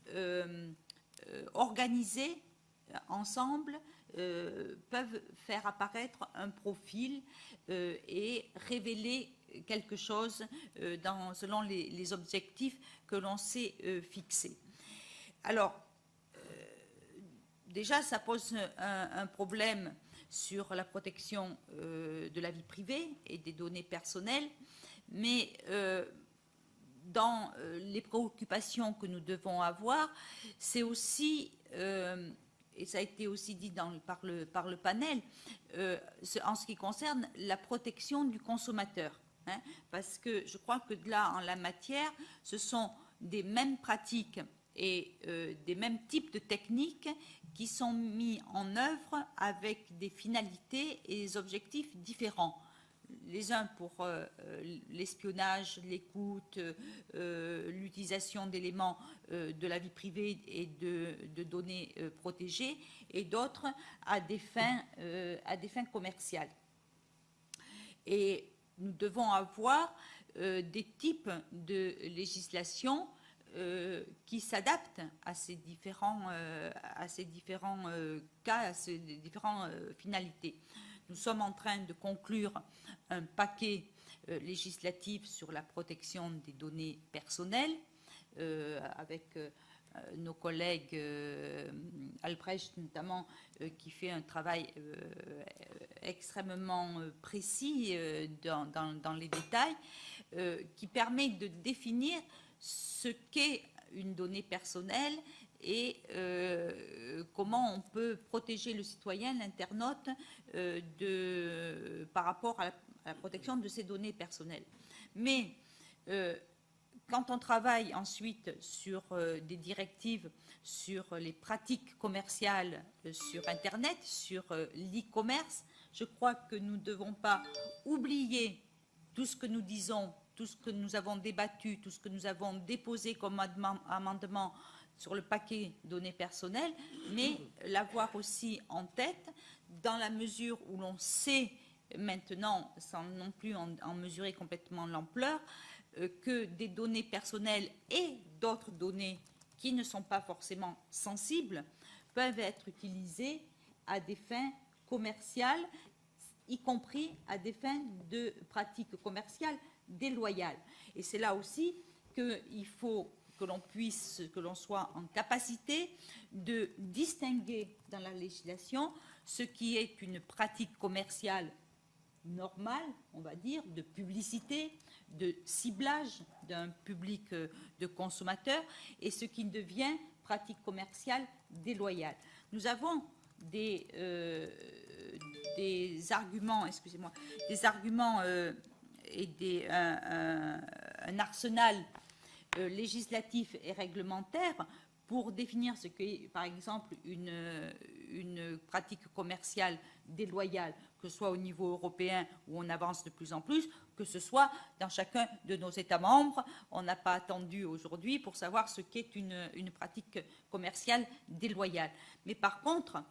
euh, organisées ensemble, euh, peuvent faire apparaître un profil euh, et révéler quelque chose selon les, objectifs que l'on s'est fixés. Alors, déjà, ça pose un, un problème sur la protection de la vie privée et des données personnelles, mais dans euh, les préoccupations que nous devons avoir, c'est aussi, euh, et ça a été aussi dit par, le, panel, euh, en ce qui concerne la protection du consommateur. hein, parce que je crois que là, en la matière, ce sont des mêmes pratiques et des mêmes types de techniques qui sont mis en œuvre avec des finalités et des objectifs différents les uns pour euh, euh, l'espionnage, l'écoute, euh, l'utilisation d'éléments de la vie privée et de, données protégées, et d'autres à, des fins, commerciales. Et nous devons avoir des types de législation qui s'adaptent à ces différents, cas, à ces différentes finalités. Nous sommes en train de conclure un paquet euh, législatif sur la protection des données personnelles euh, avec euh, nos collègues Albrecht notamment qui fait un travail extrêmement précis dans, les détails qui permet de définir ce qu'est une donnée personnelle et euh, comment on peut protéger le citoyen, l'internaute, euh, par rapport à la, protection de ces données personnelles. Mais euh, quand on travaille ensuite sur des directives sur les pratiques commerciales sur Internet, sur l'e-commerce, je crois que nous ne devons pas oublier tout ce que nous disons, tout ce que nous avons débattu, tout ce que nous avons déposé comme amendement sur le paquet données personnelles, mais l'avoir aussi en tête dans la mesure où l'on sait maintenant, sans non plus en, mesurer complètement l'ampleur, euh, que des données personnelles et d'autres données qui ne sont pas forcément sensibles peuvent être utilisées à des fins commerciales, y compris à des fins de pratiques commerciales déloyales. Et c'est là aussi qu'il faut que l'on puisse, que l'on soit en capacité de distinguer dans la législation ce qui est une pratique commerciale normale, on va dire, de publicité, de ciblage d'un public euh, de consommateurs, et ce qui devient pratique commerciale déloyale. Nous avons des, euh, des arguments, excusez-moi, des arguments euh, et des, un, arsenal euh, législatif et réglementaire pour définir ce qu'est, par exemple, une, une pratique commerciale déloyale, que ce soit au niveau européen où on avance de plus en plus, que ce soit dans chacun de nos États membres. On n'a pas attendu aujourd'hui pour savoir ce qu'est une, une pratique commerciale déloyale. Mais par contre,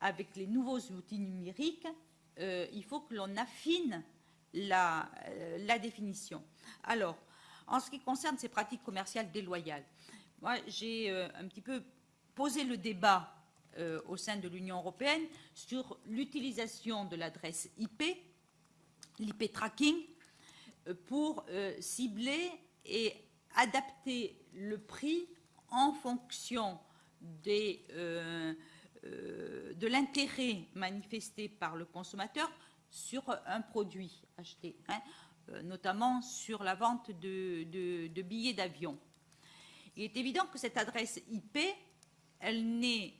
avec les nouveaux outils numériques, euh, il faut que l'on affine la, euh, la définition. Alors, en ce qui concerne ces pratiques commerciales déloyales, moi, j'ai euh, un petit peu posé le débat euh, au sein de l'Union européenne sur l'utilisation de l'adresse IP, l'IP tracking, euh, pour cibler et adapter le prix en fonction de l'intérêt manifesté par le consommateur sur un produit acheté, hein, notamment sur la vente de, billets d'avion. Il est évident que cette adresse IP, elle n'est,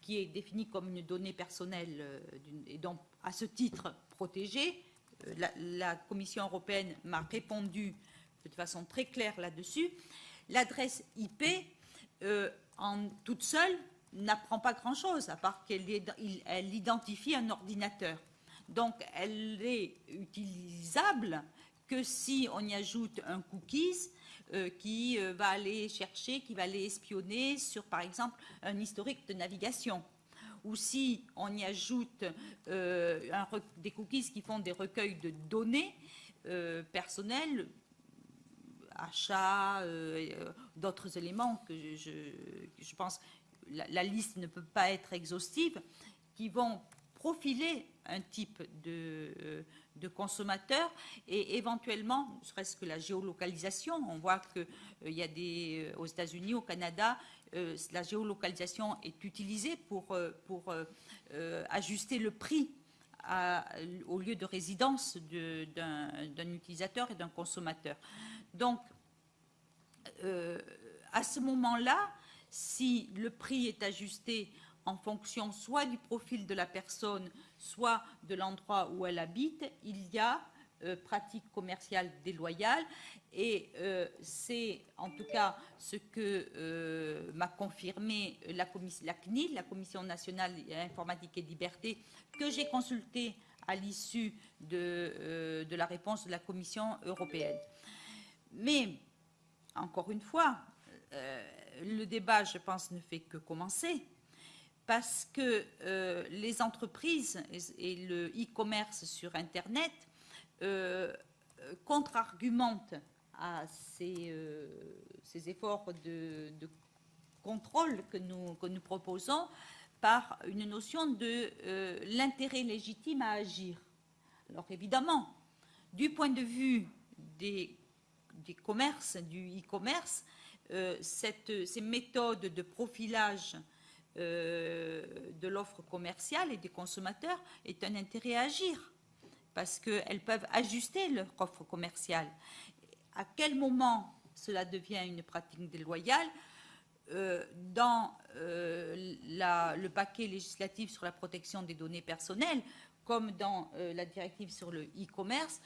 qui est définie comme une donnée personnelle euh, et donc à ce titre protégée, euh, la, Commission européenne m'a répondu de façon très claire là-dessus. L'adresse IP, euh, en toute seule, n'apprend pas grand-chose, à part qu'elle elle identifie un ordinateur. Donc, elle est utilisable que si on y ajoute un cookies euh, qui euh, va aller chercher, qui va aller espionner sur, par exemple, un historique de navigation. Ou si on y ajoute euh, des cookies qui font des recueils de données personnelles, achats, d'autres éléments que je, pense la, la liste ne peut pas être exhaustive, qui vont profiler un type de, de consommateur et éventuellement, ne serait-ce que la géolocalisation, on voit qu'il y a des, euh, aux États-Unis, au Canada, euh, la géolocalisation est utilisée pour, euh, pour euh, euh, ajuster le prix au lieu de résidence de- d'un utilisateur et d'un consommateur. Donc, euh, à ce moment-là, si le prix est ajusté en fonction soit du profil de la personne, soit de l'endroit où elle habite, il y a euh, pratique commerciale déloyale et euh, c'est en tout cas ce que euh, m'a confirmé la, la CNIL, la Commission nationale informatique et liberté, que j'ai consultée à l'issue de, euh, de la réponse de la Commission européenne. Mais encore une fois, le débat, je pense, ne fait que commencer parce que euh, les entreprises et, le e-commerce sur Internet euh, contre-argumentent à ces, euh, efforts de, contrôle que nous, proposons par une notion de euh, l'intérêt légitime à agir. Alors évidemment, du point de vue des, des commerces, du e-commerce, ces méthodes de profilage de l'offre commerciale et des consommateurs est un intérêt à agir parce qu'elles peuvent ajuster leur offre commerciale. À quel moment cela devient une pratique déloyale? Euh, Dans euh, le paquet législatif sur la protection des données personnelles, comme dans euh, la directive sur le e-commerce,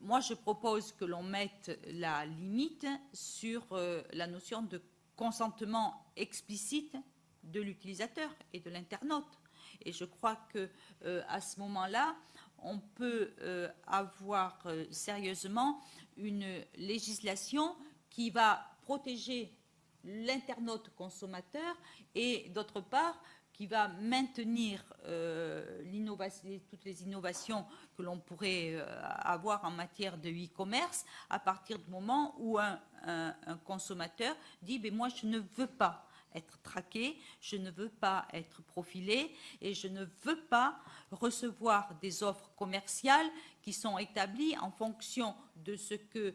moi je propose que l'on mette la limite sur euh, la notion de consentement explicite de l'utilisateur et de l'internaute. Et je crois que euh, à ce moment-là, on peut euh, avoir euh, sérieusement une législation qui va protéger l'internaute consommateur et d'autre part qui va maintenir toutes les innovations que l'on pourrait avoir en matière de e-commerce à partir du moment où un, un- consommateur dit ben moi je ne veux pas être traqué, je ne veux pas être profilé et je ne veux pas recevoir des offres commerciales qui sont établies en fonction de ce que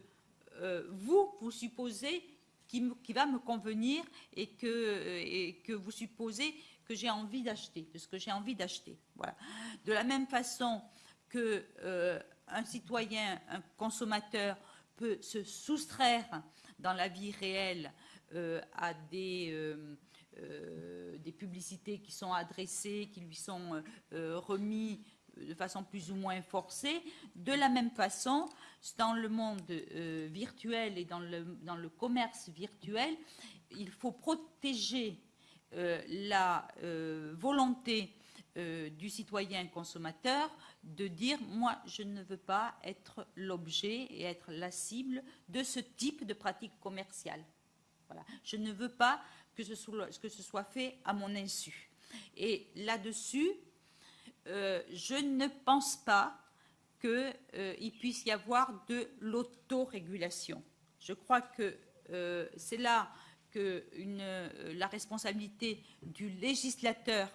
euh, vous, vous supposez qui, va me convenir et que, euh, et que vous supposez que j'ai envie d'acheter, de ce que j'ai envie d'acheter. De la même façon que euh, un citoyen, un consommateur peut se soustraire dans la vie réelle à des, euh, euh, des publicités qui sont adressées, qui lui sont euh, euh, remis de façon plus ou moins forcée. De la même façon, dans le monde euh, virtuel et dans le, commerce virtuel, il faut protéger euh, la euh, volonté euh, du citoyen consommateur de dire moi je ne veux pas être l'objet et être la cible de ce type de pratique commerciale. Je ne veux pas que ce soit, fait à mon insu. Et là-dessus, euh, je ne pense pas qu'il puisse y avoir de l'autorégulation. Je crois que euh, c'est là que euh, la responsabilité du législateur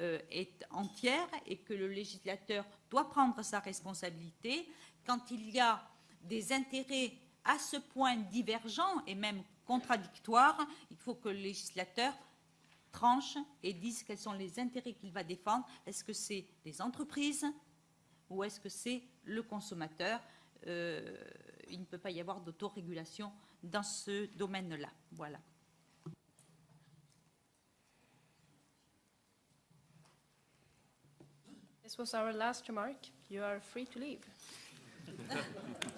euh, est entière et que le législateur doit prendre sa responsabilité quand il y a des intérêts à ce point divergents et même contradictoires, il faut que le législateur tranche et dise quels sont les intérêts qu'il va défendre. Est-ce que c'est les entreprises ou est-ce que c'est le consommateur? Euh, Il ne peut pas y avoir d'autorégulation dans ce domaine-là. Voilà. This was our last remark. You are free to leave.